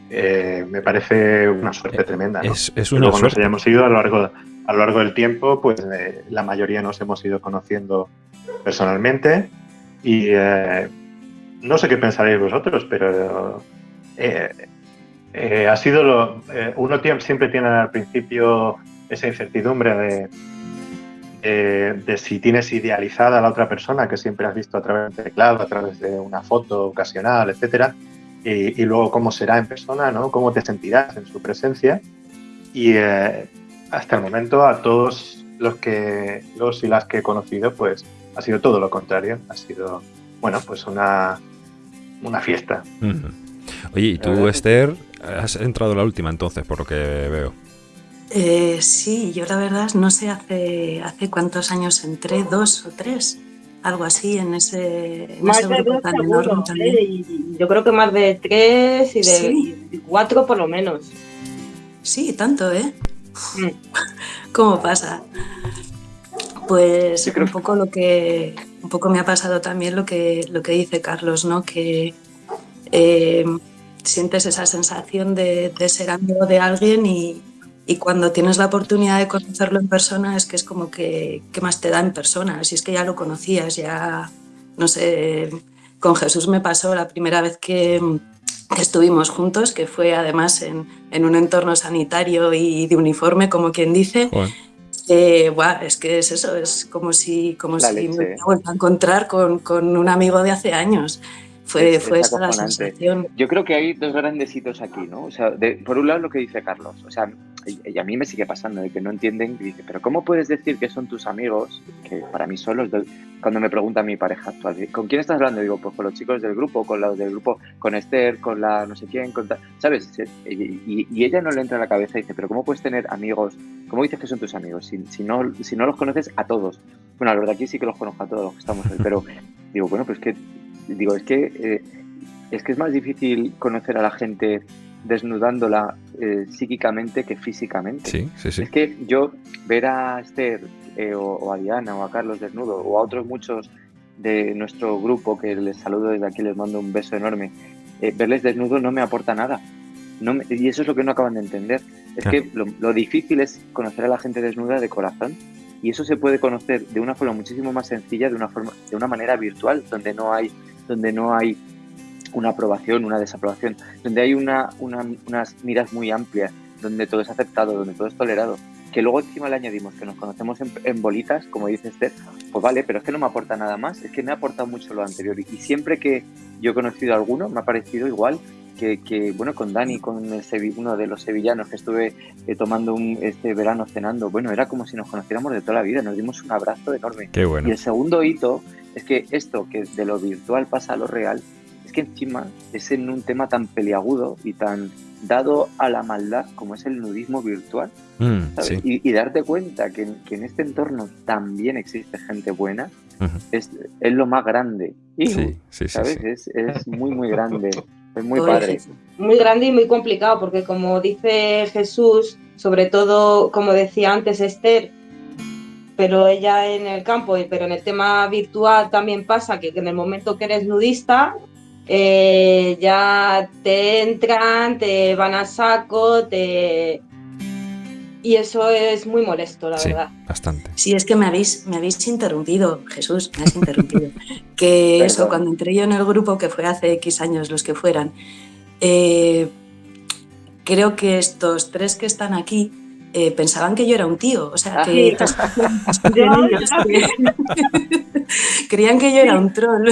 [SPEAKER 4] eh, me parece una suerte tremenda. ¿no?
[SPEAKER 1] Es, es una
[SPEAKER 4] luego nos
[SPEAKER 1] suerte.
[SPEAKER 4] hayamos ido a lo largo, a lo largo del tiempo, pues eh, la mayoría nos hemos ido conociendo personalmente y eh, no sé qué pensaréis vosotros, pero eh, eh, ha sido lo, eh, uno siempre tiene al principio esa incertidumbre de, de- de si tienes idealizada a la otra persona que siempre has visto a través del teclado, a través de una foto ocasional, etcétera, y, y luego cómo será en persona, ¿no? Cómo te sentirás en su presencia. Y eh, hasta el momento a todos los que los y las que he conocido, pues ha sido todo lo contrario. Ha sido, bueno, pues una, una fiesta.
[SPEAKER 1] Oye, y tú,
[SPEAKER 2] es
[SPEAKER 1] Esther, has entrado la última entonces, por lo que veo.
[SPEAKER 5] Eh, sí, yo la verdad no sé hace, hace cuántos años entré, dos o tres, algo así, en ese, en
[SPEAKER 3] Más
[SPEAKER 5] ese
[SPEAKER 3] de
[SPEAKER 5] grupo
[SPEAKER 3] dos
[SPEAKER 5] tan
[SPEAKER 3] seguro,
[SPEAKER 5] enorme también.
[SPEAKER 3] ¿eh? Y yo creo que más de tres y de
[SPEAKER 5] Sí.
[SPEAKER 3] cuatro por lo menos.
[SPEAKER 5] Sí, tanto, ¿eh?
[SPEAKER 3] Mm.
[SPEAKER 5] ¿Cómo pasa? Pues
[SPEAKER 2] creo
[SPEAKER 5] un poco lo que un poco me ha pasado también lo que lo que dice Carlos, ¿no? Que eh, sientes esa sensación de, de ser amigo de alguien y, y cuando tienes la oportunidad de conocerlo en persona es que es como que ¿qué más te da en persona? Si es que ya lo conocías, ya no sé, con Jesús me pasó la primera vez que, estuvimos juntos, que fue además en, un entorno sanitario y de uniforme, como quien dice. Eh, es que es eso, es como si, como si me vuelto a encontrar con, con, un amigo de hace años. Fue, fue esa la sensación.
[SPEAKER 2] Yo creo que hay dos grandes hitos aquí, ¿no? O sea, por un lado lo que dice Carlos, o sea, y, a mí me sigue pasando, de que no entienden, y dice, pero ¿cómo puedes decir que son tus amigos, que para mí son los cuando me pregunta mi pareja actual, ¿con quién estás hablando? Digo, pues con los chicos del grupo, con los del grupo, con Esther, con la no sé quién, con ¿sabes? Y, y, ella no le entra a la cabeza y dice, pero ¿cómo puedes tener amigos? ¿Cómo dices que son tus amigos? Si, si, no, si no los conoces a todos. Bueno, la verdad aquí sí que los conozco a todos los que estamos pero digo, bueno, pues que, digo, es que, eh, es que es más difícil conocer a la gente desnudándola eh, psíquicamente que físicamente.
[SPEAKER 1] Sí, sí, sí.
[SPEAKER 2] Es que yo ver a Esther eh, o, a Diana o a Carlos desnudo o a otros muchos de nuestro grupo que les saludo desde aquí, les mando un beso enorme, eh, verles desnudos no me aporta nada. No y eso es lo que no acaban de entender. Es que lo, difícil es conocer a la gente desnuda de corazón y eso se puede conocer de una forma muchísimo más sencilla, de una forma, de una manera virtual, donde no hay, donde no hay una aprobación, una desaprobación, donde hay una, unas miras muy amplias, donde todo es aceptado, donde todo es tolerado, que luego encima le añadimos que nos conocemos en, bolitas, como dice Esther, pues vale, pero es que no me aporta nada más, es que me ha aportado mucho lo anterior y siempre que yo he conocido a alguno me ha parecido igual que, bueno, con Dani, con uno de los sevillanos que estuve eh, tomando un, este verano cenando, bueno, era como si nos conociéramos de toda la vida, nos dimos un abrazo enorme.
[SPEAKER 1] Qué bueno.
[SPEAKER 2] Y el segundo hito es que esto que de lo virtual pasa a lo real, que encima es en un tema tan peliagudo y tan dado a la maldad como es el nudismo virtual. Mm, y, darte cuenta que, en este entorno también existe gente buena es, lo más grande. sí, ¿sabes? Es, muy, muy grande. Es muy padre.
[SPEAKER 3] Muy grande y muy complicado porque como dice Jesús, sobre todo, como decía antes Esther, pero ella en el campo, pero en el tema virtual también pasa que en el momento que eres nudista, eh, ya te entran, te van a saco, te... Y eso es muy molesto, la verdad.
[SPEAKER 1] Bastante.
[SPEAKER 5] Sí, es que me habéis, me habéis interrumpido, Jesús, me has interrumpido. que eso, cuando entré yo en el grupo, que fue hace X años los que fueran, eh, creo que estos tres que están aquí eh, pensaban que yo era un tío, o sea, que, creían que yo era un troll.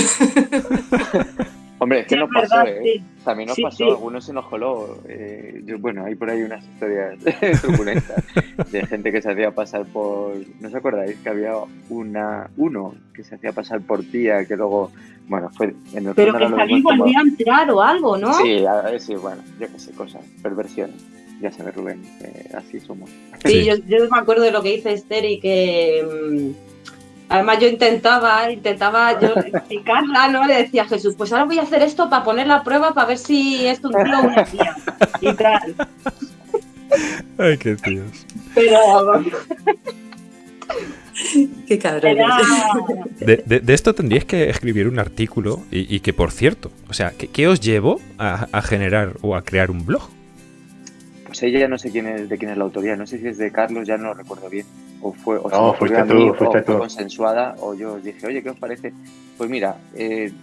[SPEAKER 2] Hombre, es que nos pasó, ¿eh? También nos pasó, algunos se nos coló. Eh, bueno, hay por ahí unas historias turbulentas de gente que se hacía pasar por. ¿No os acordáis que había una uno que se hacía pasar por tía que luego. Bueno, fue
[SPEAKER 3] en el Pero que salí volvía a entrar o algo, ¿no?
[SPEAKER 2] Sí, a ver, sí, bueno, yo qué sé, cosas, perversiones. Ya sabes, Rubén, eh, así somos.
[SPEAKER 3] Sí, Yo, yo, me acuerdo de lo que dice Esther y que. Mm, Además yo intentaba, intentaba yo explicarla, ¿no? Le decía a Jesús, pues ahora voy a hacer esto para poner la prueba para ver si es un tío o una tía. Y tal.
[SPEAKER 1] Ay, qué tíos.
[SPEAKER 3] Pero...
[SPEAKER 5] Qué cabrón.
[SPEAKER 1] De, esto tendríais que escribir un artículo y, que, por cierto, o sea, ¿qué, os llevó a, generar o a crear un blog?
[SPEAKER 2] Pues ella no sé quién es, de quién es la autoría, no sé si es de Carlos, ya no lo recuerdo bien o fue, o
[SPEAKER 4] no, fuiste tú, fuiste
[SPEAKER 2] tú. consensuada, o yo os dije, oye, ¿qué os parece? Pues mira, eh,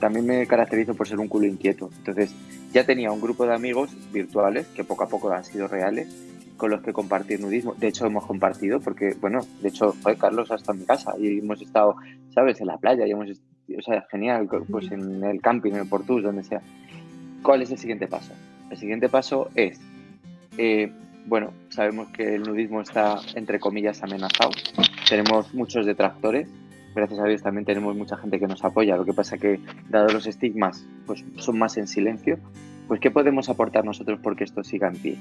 [SPEAKER 2] también me caracterizo por ser un culo inquieto. Entonces, ya tenía un grupo de amigos virtuales que poco a poco han sido reales con los que compartir nudismo. De hecho, hemos compartido, porque, bueno, de hecho, fue Carlos hasta mi casa y hemos estado, ¿sabes?, en la playa y hemos, o sea, genial, pues en el camping, en el Portus, donde sea. ¿Cuál es el siguiente paso? El siguiente paso es eh, bueno, sabemos que el nudismo está, entre comillas, amenazado. Tenemos muchos detractores. Gracias a Dios también tenemos mucha gente que nos apoya. Lo que pasa que, dado los estigmas, pues son más en silencio. Pues, ¿qué podemos aportar nosotros porque esto siga en pie?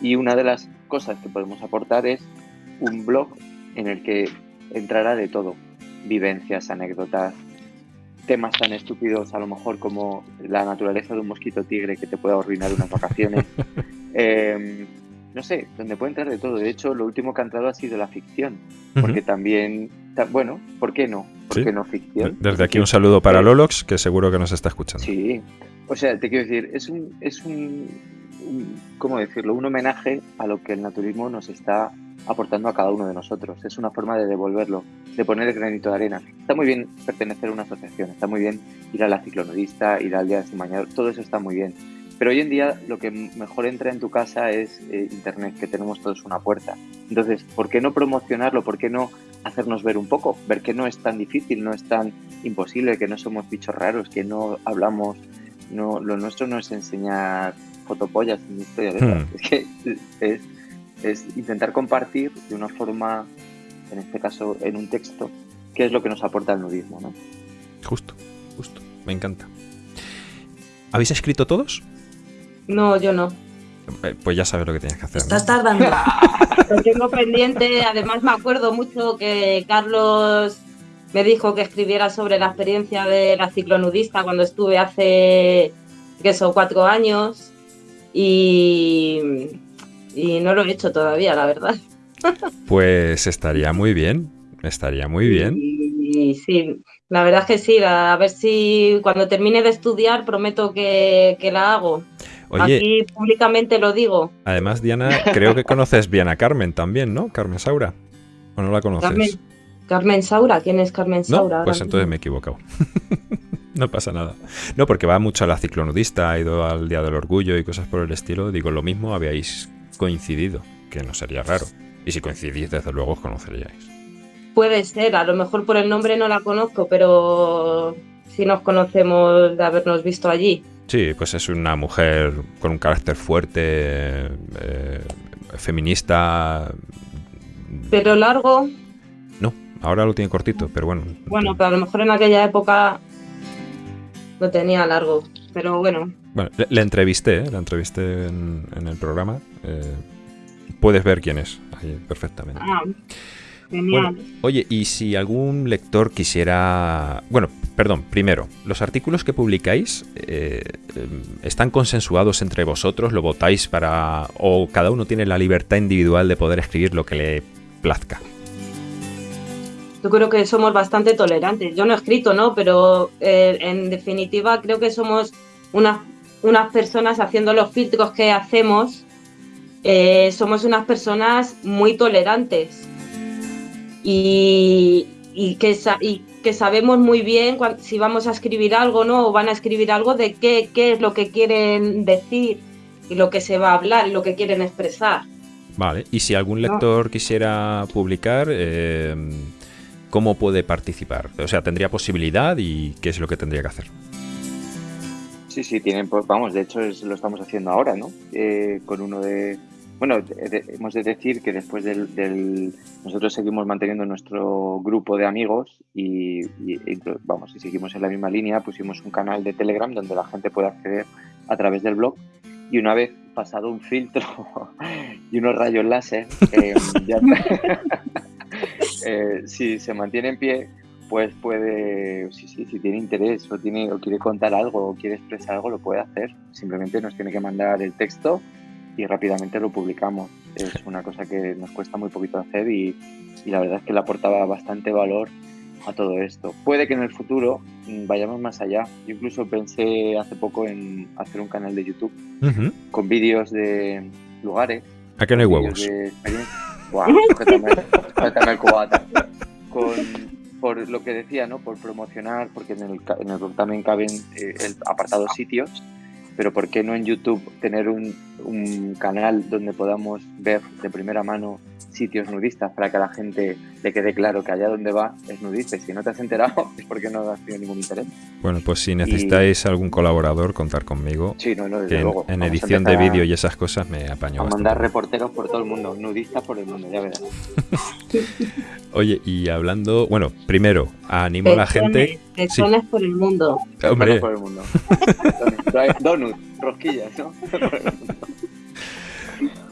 [SPEAKER 2] Y una de las cosas que podemos aportar es un blog en el que entrará de todo. Vivencias, anécdotas, temas tan estúpidos a lo mejor como la naturaleza de un mosquito tigre que te puede arruinar unas vacaciones. Em, no sé, donde puede entrar de todo. De hecho, lo último que ha entrado ha sido la ficción, porque también, bueno, ¿por qué no? ¿Por qué no ficción?
[SPEAKER 1] Desde aquí un saludo para Lolox, que seguro que nos está escuchando.
[SPEAKER 2] Sí, o sea, te quiero decir, es un, es un, ¿cómo decirlo? Un homenaje a lo que el naturismo nos está aportando a cada uno de nosotros. Es una forma de devolverlo, de poner el granito de arena. Está muy bien pertenecer a una asociación, está muy bien ir a la ciclonudista, ir al día de mañana, todo eso está muy bien. Pero hoy en día lo que mejor entra en tu casa es eh, Internet, que tenemos todos una puerta. Entonces, ¿por qué no promocionarlo? ¿Por qué no hacernos ver un poco? Ver que no es tan difícil, no es tan imposible, que no somos bichos raros, que no hablamos, no, lo nuestro no es enseñar fotopollas en historia de hmm. Es que es, es intentar compartir de una forma, en este caso en un texto, qué es lo que nos aporta el nudismo. ¿no?
[SPEAKER 1] Justo, justo, me encanta. ¿Habéis escrito todos?
[SPEAKER 3] No, yo no.
[SPEAKER 1] Eh, pues ya sabes lo que tienes que hacer.
[SPEAKER 5] Estás tardando.
[SPEAKER 3] Lo tengo pendiente. Además, me acuerdo mucho que Carlos me dijo que escribiera sobre la experiencia de la ciclonudista cuando estuve hace, que son cuatro años. Y, y no lo he hecho todavía, la verdad.
[SPEAKER 1] Pues estaría muy bien. Estaría muy bien.
[SPEAKER 3] Y, sí, la verdad es que sí. A ver si cuando termine de estudiar prometo que, que la hago. Aquí públicamente lo digo.
[SPEAKER 1] Además, Diana, creo que conoces bien a Carmen también, ¿no? Carmen Saura. ¿O no la conoces?
[SPEAKER 3] Carmen, Saura, ¿quién es Carmen Saura?
[SPEAKER 1] pues entonces me he equivocado. no pasa nada. No, porque va mucho a la ciclonudista, ha ido al Día del Orgullo y cosas por el estilo. Digo, lo mismo habíais coincidido, que no sería raro. Y si coincidís, desde luego os conoceríais.
[SPEAKER 3] Puede ser, a lo mejor por el nombre no la conozco, pero si nos conocemos de habernos visto allí.
[SPEAKER 1] Sí, pues es una mujer con un carácter fuerte, eh, feminista.
[SPEAKER 3] ¿Pero largo?
[SPEAKER 1] No, ahora lo tiene cortito, pero bueno.
[SPEAKER 3] Bueno, pero a lo mejor en aquella época lo tenía largo, pero bueno.
[SPEAKER 1] Bueno, le, entrevisté, ¿eh? la entrevisté en, el programa. Eh, puedes ver quién es ahí perfectamente.
[SPEAKER 3] Ah, genial.
[SPEAKER 1] oye, y si algún lector quisiera... Bueno, Perdón, primero, ¿los artículos que publicáis eh, están consensuados entre vosotros? ¿Lo votáis para... o cada uno tiene la libertad individual de poder escribir lo que le plazca?
[SPEAKER 3] Yo creo que somos bastante tolerantes. Yo no he escrito, ¿no? Pero eh, en definitiva creo que somos unas, unas personas haciendo los filtros que hacemos. Eh, somos unas personas muy tolerantes. Y, y que, y que sabemos muy bien si vamos a escribir algo ¿no? o van a escribir algo de qué, qué es lo que quieren decir y lo que se va a hablar y lo que quieren expresar.
[SPEAKER 1] Vale, y si algún lector quisiera publicar, eh, ¿cómo puede participar? O sea, ¿tendría posibilidad y qué es lo que tendría que hacer?
[SPEAKER 2] Sí, sí, tienen, pues, vamos, de hecho lo estamos haciendo ahora, ¿no? Eh, con uno de, bueno, hemos de decir que después del, nosotros seguimos manteniendo nuestro grupo de amigos y, vamos, si seguimos en la misma línea, pusimos un canal de Telegram donde la gente puede acceder a través del blog y una vez pasado un filtro y unos rayos láser, eh, si se mantiene en pie, pues puede, si, si, si tiene interés o, tiene, o quiere contar algo o quiere expresar algo, lo puede hacer. Simplemente nos tiene que mandar el texto y rápidamente lo publicamos. Es una cosa que nos cuesta muy poquito hacer y, la verdad es que le aportaba bastante valor a todo esto. Puede que en el futuro mm, vayamos más allá. Yo incluso pensé hace poco en hacer un canal de YouTube con vídeos de lugares.
[SPEAKER 1] ¿A qué no hay huevos?
[SPEAKER 2] Buah, el cubata. Con, por lo que decía, ¿no? Por promocionar, porque en el, en el también caben eh, el apartado sitios pero ¿por qué no en YouTube tener un, canal donde podamos ver de primera mano sitios nudistas para que a la gente le quede claro que allá donde va es nudista y si no te has enterado es porque no has tenido ningún interés.
[SPEAKER 1] Bueno, pues si necesitáis algún colaborador, contar conmigo.
[SPEAKER 2] Sí, no, no, desde luego.
[SPEAKER 1] En, edición de vídeo y esas cosas me apaño.
[SPEAKER 2] A mandar reporteros por todo el mundo, nudistas por el mundo, ya verás.
[SPEAKER 1] Oye, y hablando, bueno, primero, animo a la gente.
[SPEAKER 3] Pezones por el mundo.
[SPEAKER 1] Hombre.
[SPEAKER 2] por el mundo. Donut, rosquillas, ¿no?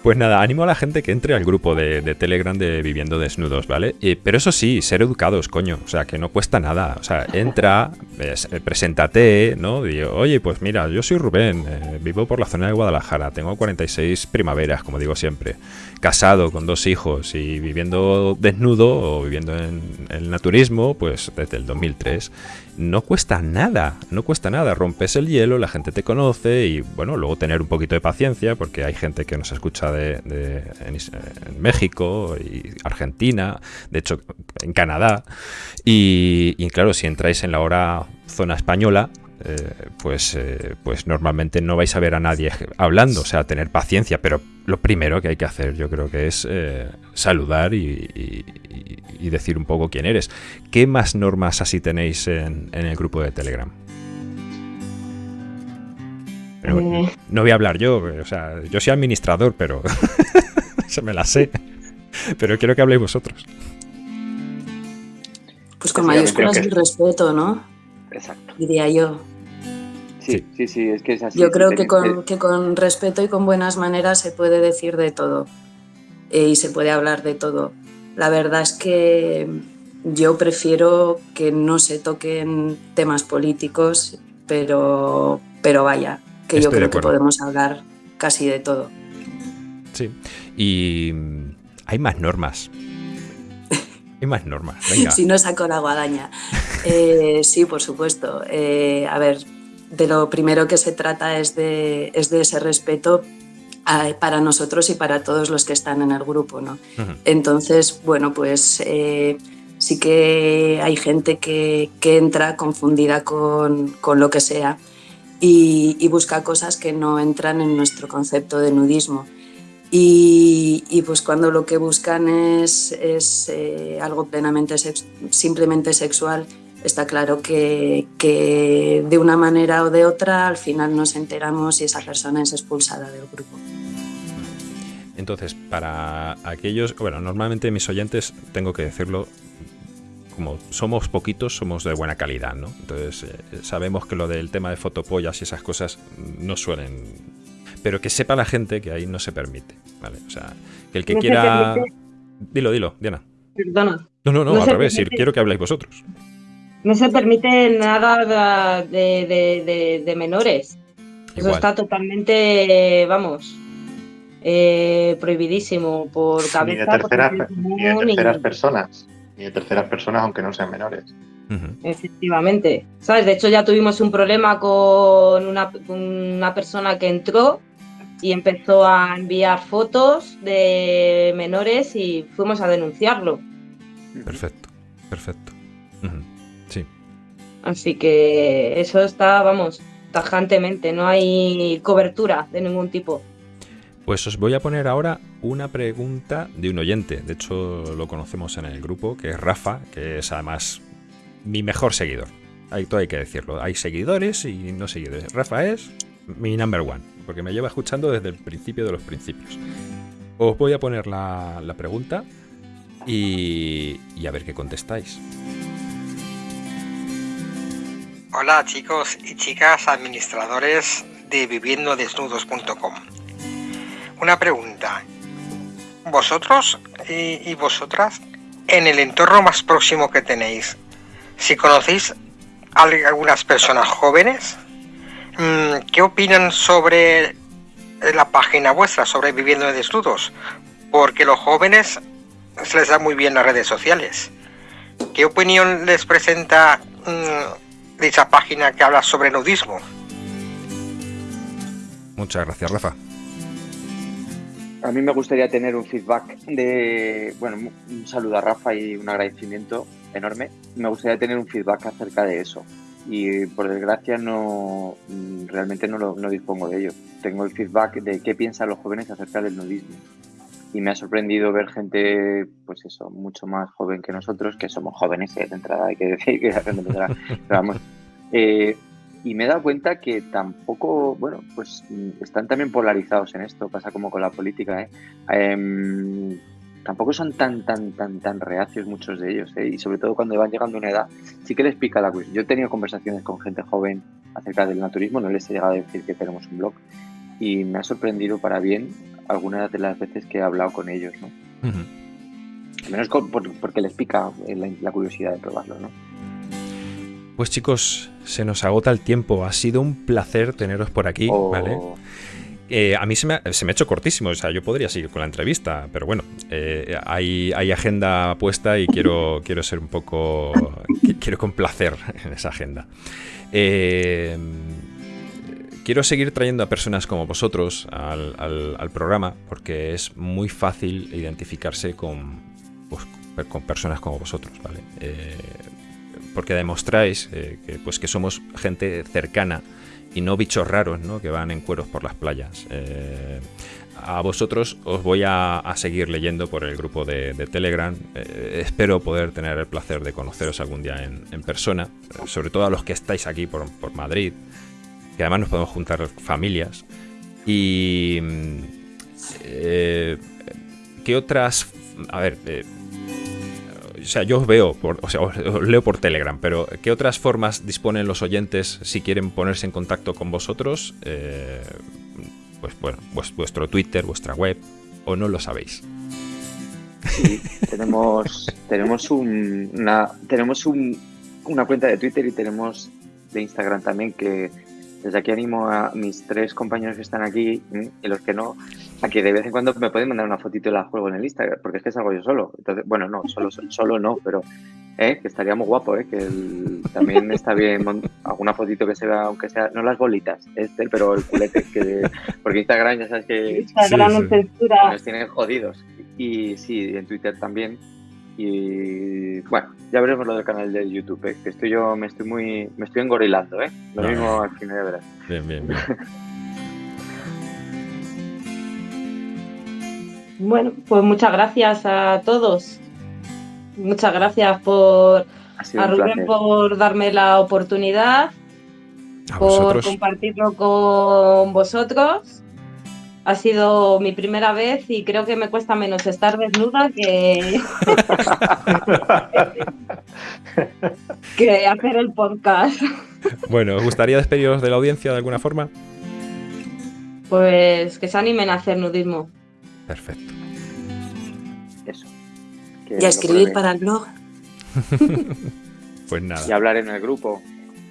[SPEAKER 1] Pues nada, animo a la gente que entre al grupo de, Telegram de Viviendo Desnudos, ¿vale? pero eso sí, ser educados, coño. O sea, que no cuesta nada. O sea, entra, eh, preséntate, ¿no? Digo, oye, pues mira, yo soy Rubén, eh, vivo por la zona de Guadalajara, tengo 46 primaveras, como digo siempre. Casado con dos hijos y viviendo desnudo o viviendo en el naturismo, pues desde el 2003 no cuesta nada, no cuesta nada. Rompes el hielo, la gente te conoce y bueno, luego tener un poquito de paciencia porque hay gente que nos escucha de, en, México y Argentina, de hecho en Canadá. Y, y claro, si entráis en la hora zona española, eh, pues, eh, pues normalmente no vais a ver a nadie hablando, o sea, tener paciencia, pero lo primero que hay que hacer yo creo que es eh, saludar y, decir un poco quién eres. ¿Qué más normas así tenéis en, el grupo de Telegram? no voy a hablar yo, o sea, yo soy administrador, pero se me la sé. Pero quiero que habléis vosotros.
[SPEAKER 5] Pues con mayúsculas y respeto, ¿no?
[SPEAKER 2] Exacto.
[SPEAKER 5] Diría yo.
[SPEAKER 2] Sí, sí, sí, es que es así.
[SPEAKER 5] Yo creo que con, que con respeto y con buenas maneras se puede decir de todo eh, y se puede hablar de todo. La verdad es que yo prefiero que no se toquen temas políticos, pero, pero vaya, que yo creo que podemos hablar casi de todo.
[SPEAKER 1] Sí, y hay más normas. Hay más normas. Venga.
[SPEAKER 5] si no saco la guadaña. Eh, sí, por supuesto. Eh, a ver, de lo primero que se trata es de, es de ese respeto para nosotros y para todos los que están en el grupo. ¿no? Entonces, bueno, pues eh, sí que hay gente que, que entra confundida con, con, lo que sea y, y, busca cosas que no entran en nuestro concepto de nudismo. Y, y pues cuando lo que buscan es, es eh, algo plenamente simplemente sexual, está claro que, de una manera o de otra al final nos enteramos y esa persona es expulsada del grupo.
[SPEAKER 1] Entonces, para aquellos, bueno, normalmente mis oyentes, tengo que decirlo, como somos poquitos, somos de buena calidad, ¿no? Entonces, eh, sabemos que lo del tema de fotopollas y esas cosas no suelen... Pero que sepa la gente que ahí no se permite, ¿vale? O sea, que el que quiera... Dilo, dilo, Diana.
[SPEAKER 3] Perdona.
[SPEAKER 1] No, no, no, al revés, quiero que habléis vosotros.
[SPEAKER 3] No se permite nada de, menores. Eso está totalmente, vamos, eh, prohibidísimo por cabeza.
[SPEAKER 4] Ni de terceras, terceras personas. Ni de terceras personas, aunque no sean menores.
[SPEAKER 3] Efectivamente. ¿Sabes? De hecho, ya tuvimos un problema con una, una persona que entró y empezó a enviar fotos de menores y fuimos a denunciarlo.
[SPEAKER 1] Perfecto, perfecto.
[SPEAKER 3] Así que eso está, vamos, tajantemente, no hay cobertura de ningún tipo.
[SPEAKER 1] Pues os voy a poner ahora una pregunta de un oyente. De hecho, lo conocemos en el grupo, que es Rafa, que es además mi mejor seguidor. Hay, todo hay que decirlo. Hay seguidores y no seguidores. Rafa es mi number one, porque me lleva escuchando desde el principio de los principios. Os voy a poner la, pregunta y, y a ver qué contestáis.
[SPEAKER 6] Hola chicos y chicas administradores de viviendodesnudos.com. Una pregunta. ¿Vosotros y, vosotras, en el entorno más próximo que tenéis, si conocéis a algunas personas jóvenes, ¿qué opinan sobre la página vuestra, sobre Viviendo Desnudos? Porque los jóvenes se les da muy bien las redes sociales. ¿Qué opinión les presenta mm, de esa página que habla sobre nudismo.
[SPEAKER 1] Muchas gracias, Rafa.
[SPEAKER 2] A mí me gustaría tener un feedback de, bueno, un saludo a Rafa y un agradecimiento enorme. Me gustaría tener un feedback acerca de eso. Y por desgracia no realmente no, lo, no dispongo de ello. Tengo el feedback de qué piensan los jóvenes acerca del nudismo y me ha sorprendido ver gente, pues eso, mucho más joven que nosotros, que somos jóvenes eh, de entrada, hay que decir que vamos. Eh, y me he dado cuenta que tampoco, bueno, pues están también polarizados en esto, pasa como con la política, ¿eh? Em, tampoco son tan, tan, tan, tan reacios muchos de ellos, ¿eh? y sobre todo cuando van llegando a una edad, sí que les pica la cuestión. Yo he tenido conversaciones con gente joven acerca del naturismo, no les he llegado a decir que tenemos un blog, y me ha sorprendido para bien algunas de las veces que he hablado con ellos, ¿no? Al menos porque les pica la, curiosidad de probarlo, ¿no?
[SPEAKER 1] Pues chicos, se nos agota el tiempo. Ha sido un placer teneros por aquí, oh. ¿vale? Eh, a mí se me, ha, hecho cortísimo, o sea, yo podría seguir con la entrevista, pero bueno, eh, hay, hay, agenda puesta y quiero, quiero ser un poco. quiero complacer en esa agenda. Eh, quiero seguir trayendo a personas como vosotros al, programa porque es muy fácil identificarse con, pues, con personas como vosotros, ¿vale? Eh, porque demostráis eh, que, pues, que somos gente cercana y no bichos raros ¿no? que van en cueros por las playas. Eh, a vosotros os voy a, seguir leyendo por el grupo de, Telegram. espero poder tener el placer de conoceros algún día en, persona, sobre todo a los que estáis aquí por, por Madrid, que además nos podemos juntar familias. Y... Eh, ¿Qué otras... A ver... O sea, yo os veo, por, o sea, os, leo por Telegram, pero ¿qué otras formas disponen los oyentes si quieren ponerse en contacto con vosotros? Eh, pues bueno, vuestro Twitter, vuestra web, o no lo sabéis.
[SPEAKER 2] Sí, tenemos, tenemos, una, tenemos una cuenta de Twitter y tenemos de Instagram también que desde aquí animo a mis tres compañeros que están aquí y los que no, a que de vez en cuando me pueden mandar una fotito de la juego en el Instagram, porque es que salgo yo solo. Entonces, bueno, no, solo, solo no, pero ¿eh? que estaría muy guapo, ¿eh? que también está bien alguna fotito que se vea, aunque sea, no las bolitas, este, pero el culete, que, porque Instagram ya sabes que
[SPEAKER 3] Instagram sí,
[SPEAKER 2] nos tienen jodidos. Y sí, en Twitter también. Y bueno, ya veremos lo del canal de YouTube, ¿eh? que estoy yo, me estoy muy, me estoy engorilando, ¿eh? Lo mismo al final de verás.
[SPEAKER 1] Bien, bien, bien.
[SPEAKER 3] bueno, pues muchas gracias a todos. Muchas gracias por a Rubén por darme la oportunidad, por compartirlo con vosotros ha sido mi primera vez y creo que me cuesta menos estar desnuda que, que hacer el podcast.
[SPEAKER 1] Bueno, ¿os gustaría despediros de la audiencia de alguna forma?
[SPEAKER 3] Pues que se animen a hacer nudismo.
[SPEAKER 1] Perfecto.
[SPEAKER 2] Eso.
[SPEAKER 5] y a escribir para el blog.
[SPEAKER 1] pues nada.
[SPEAKER 2] Y hablar en el grupo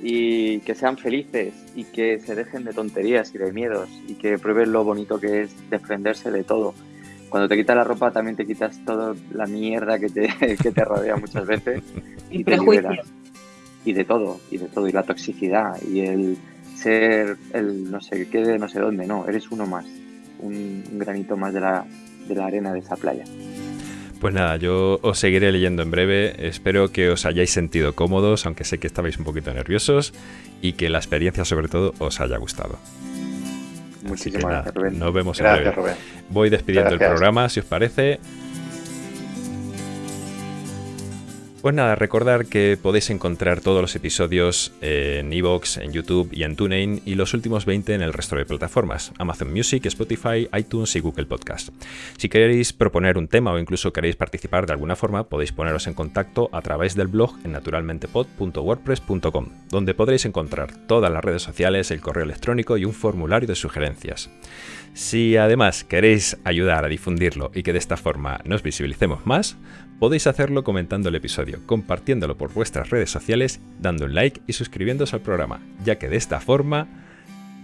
[SPEAKER 2] y que sean felices y que se dejen de tonterías y de miedos y que prueben lo bonito que es desprenderse de todo. Cuando te quitas la ropa también te quitas toda la mierda que te, que te rodea muchas veces
[SPEAKER 3] y, prejuicios.
[SPEAKER 2] Y de todo, y de todo, y la toxicidad y el ser el no sé qué de no sé dónde, no, eres uno más, un, granito más de la, de la arena de esa playa.
[SPEAKER 1] Pues nada, yo os seguiré leyendo en breve. Espero que os hayáis sentido cómodos, aunque sé que estabais un poquito nerviosos, y que la experiencia sobre todo os haya gustado.
[SPEAKER 2] Muchísimas gracias, Rubén.
[SPEAKER 1] Nos vemos en breve. Voy despidiendo el programa, si os parece. Pues nada, recordar que podéis encontrar todos los episodios en Evox, en YouTube y en TuneIn y los últimos 20 en el resto de plataformas, Amazon Music, Spotify, iTunes y Google Podcast. Si queréis proponer un tema o incluso queréis participar de alguna forma, podéis poneros en contacto a través del blog en naturalmentepod.wordpress.com, donde podréis encontrar todas las redes sociales, el correo electrónico y un formulario de sugerencias. Si además queréis ayudar a difundirlo y que de esta forma nos visibilicemos más, podéis hacerlo comentando el episodio, compartiéndolo por vuestras redes sociales, dando un like y suscribiéndose al programa, ya que de esta forma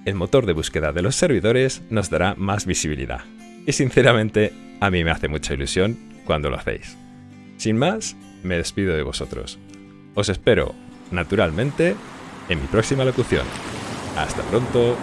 [SPEAKER 1] el motor de búsqueda de los servidores nos dará más visibilidad. Y sinceramente, a mí me hace mucha ilusión cuando lo hacéis. Sin más, me despido de vosotros. Os espero, naturalmente, en mi próxima locución. Hasta pronto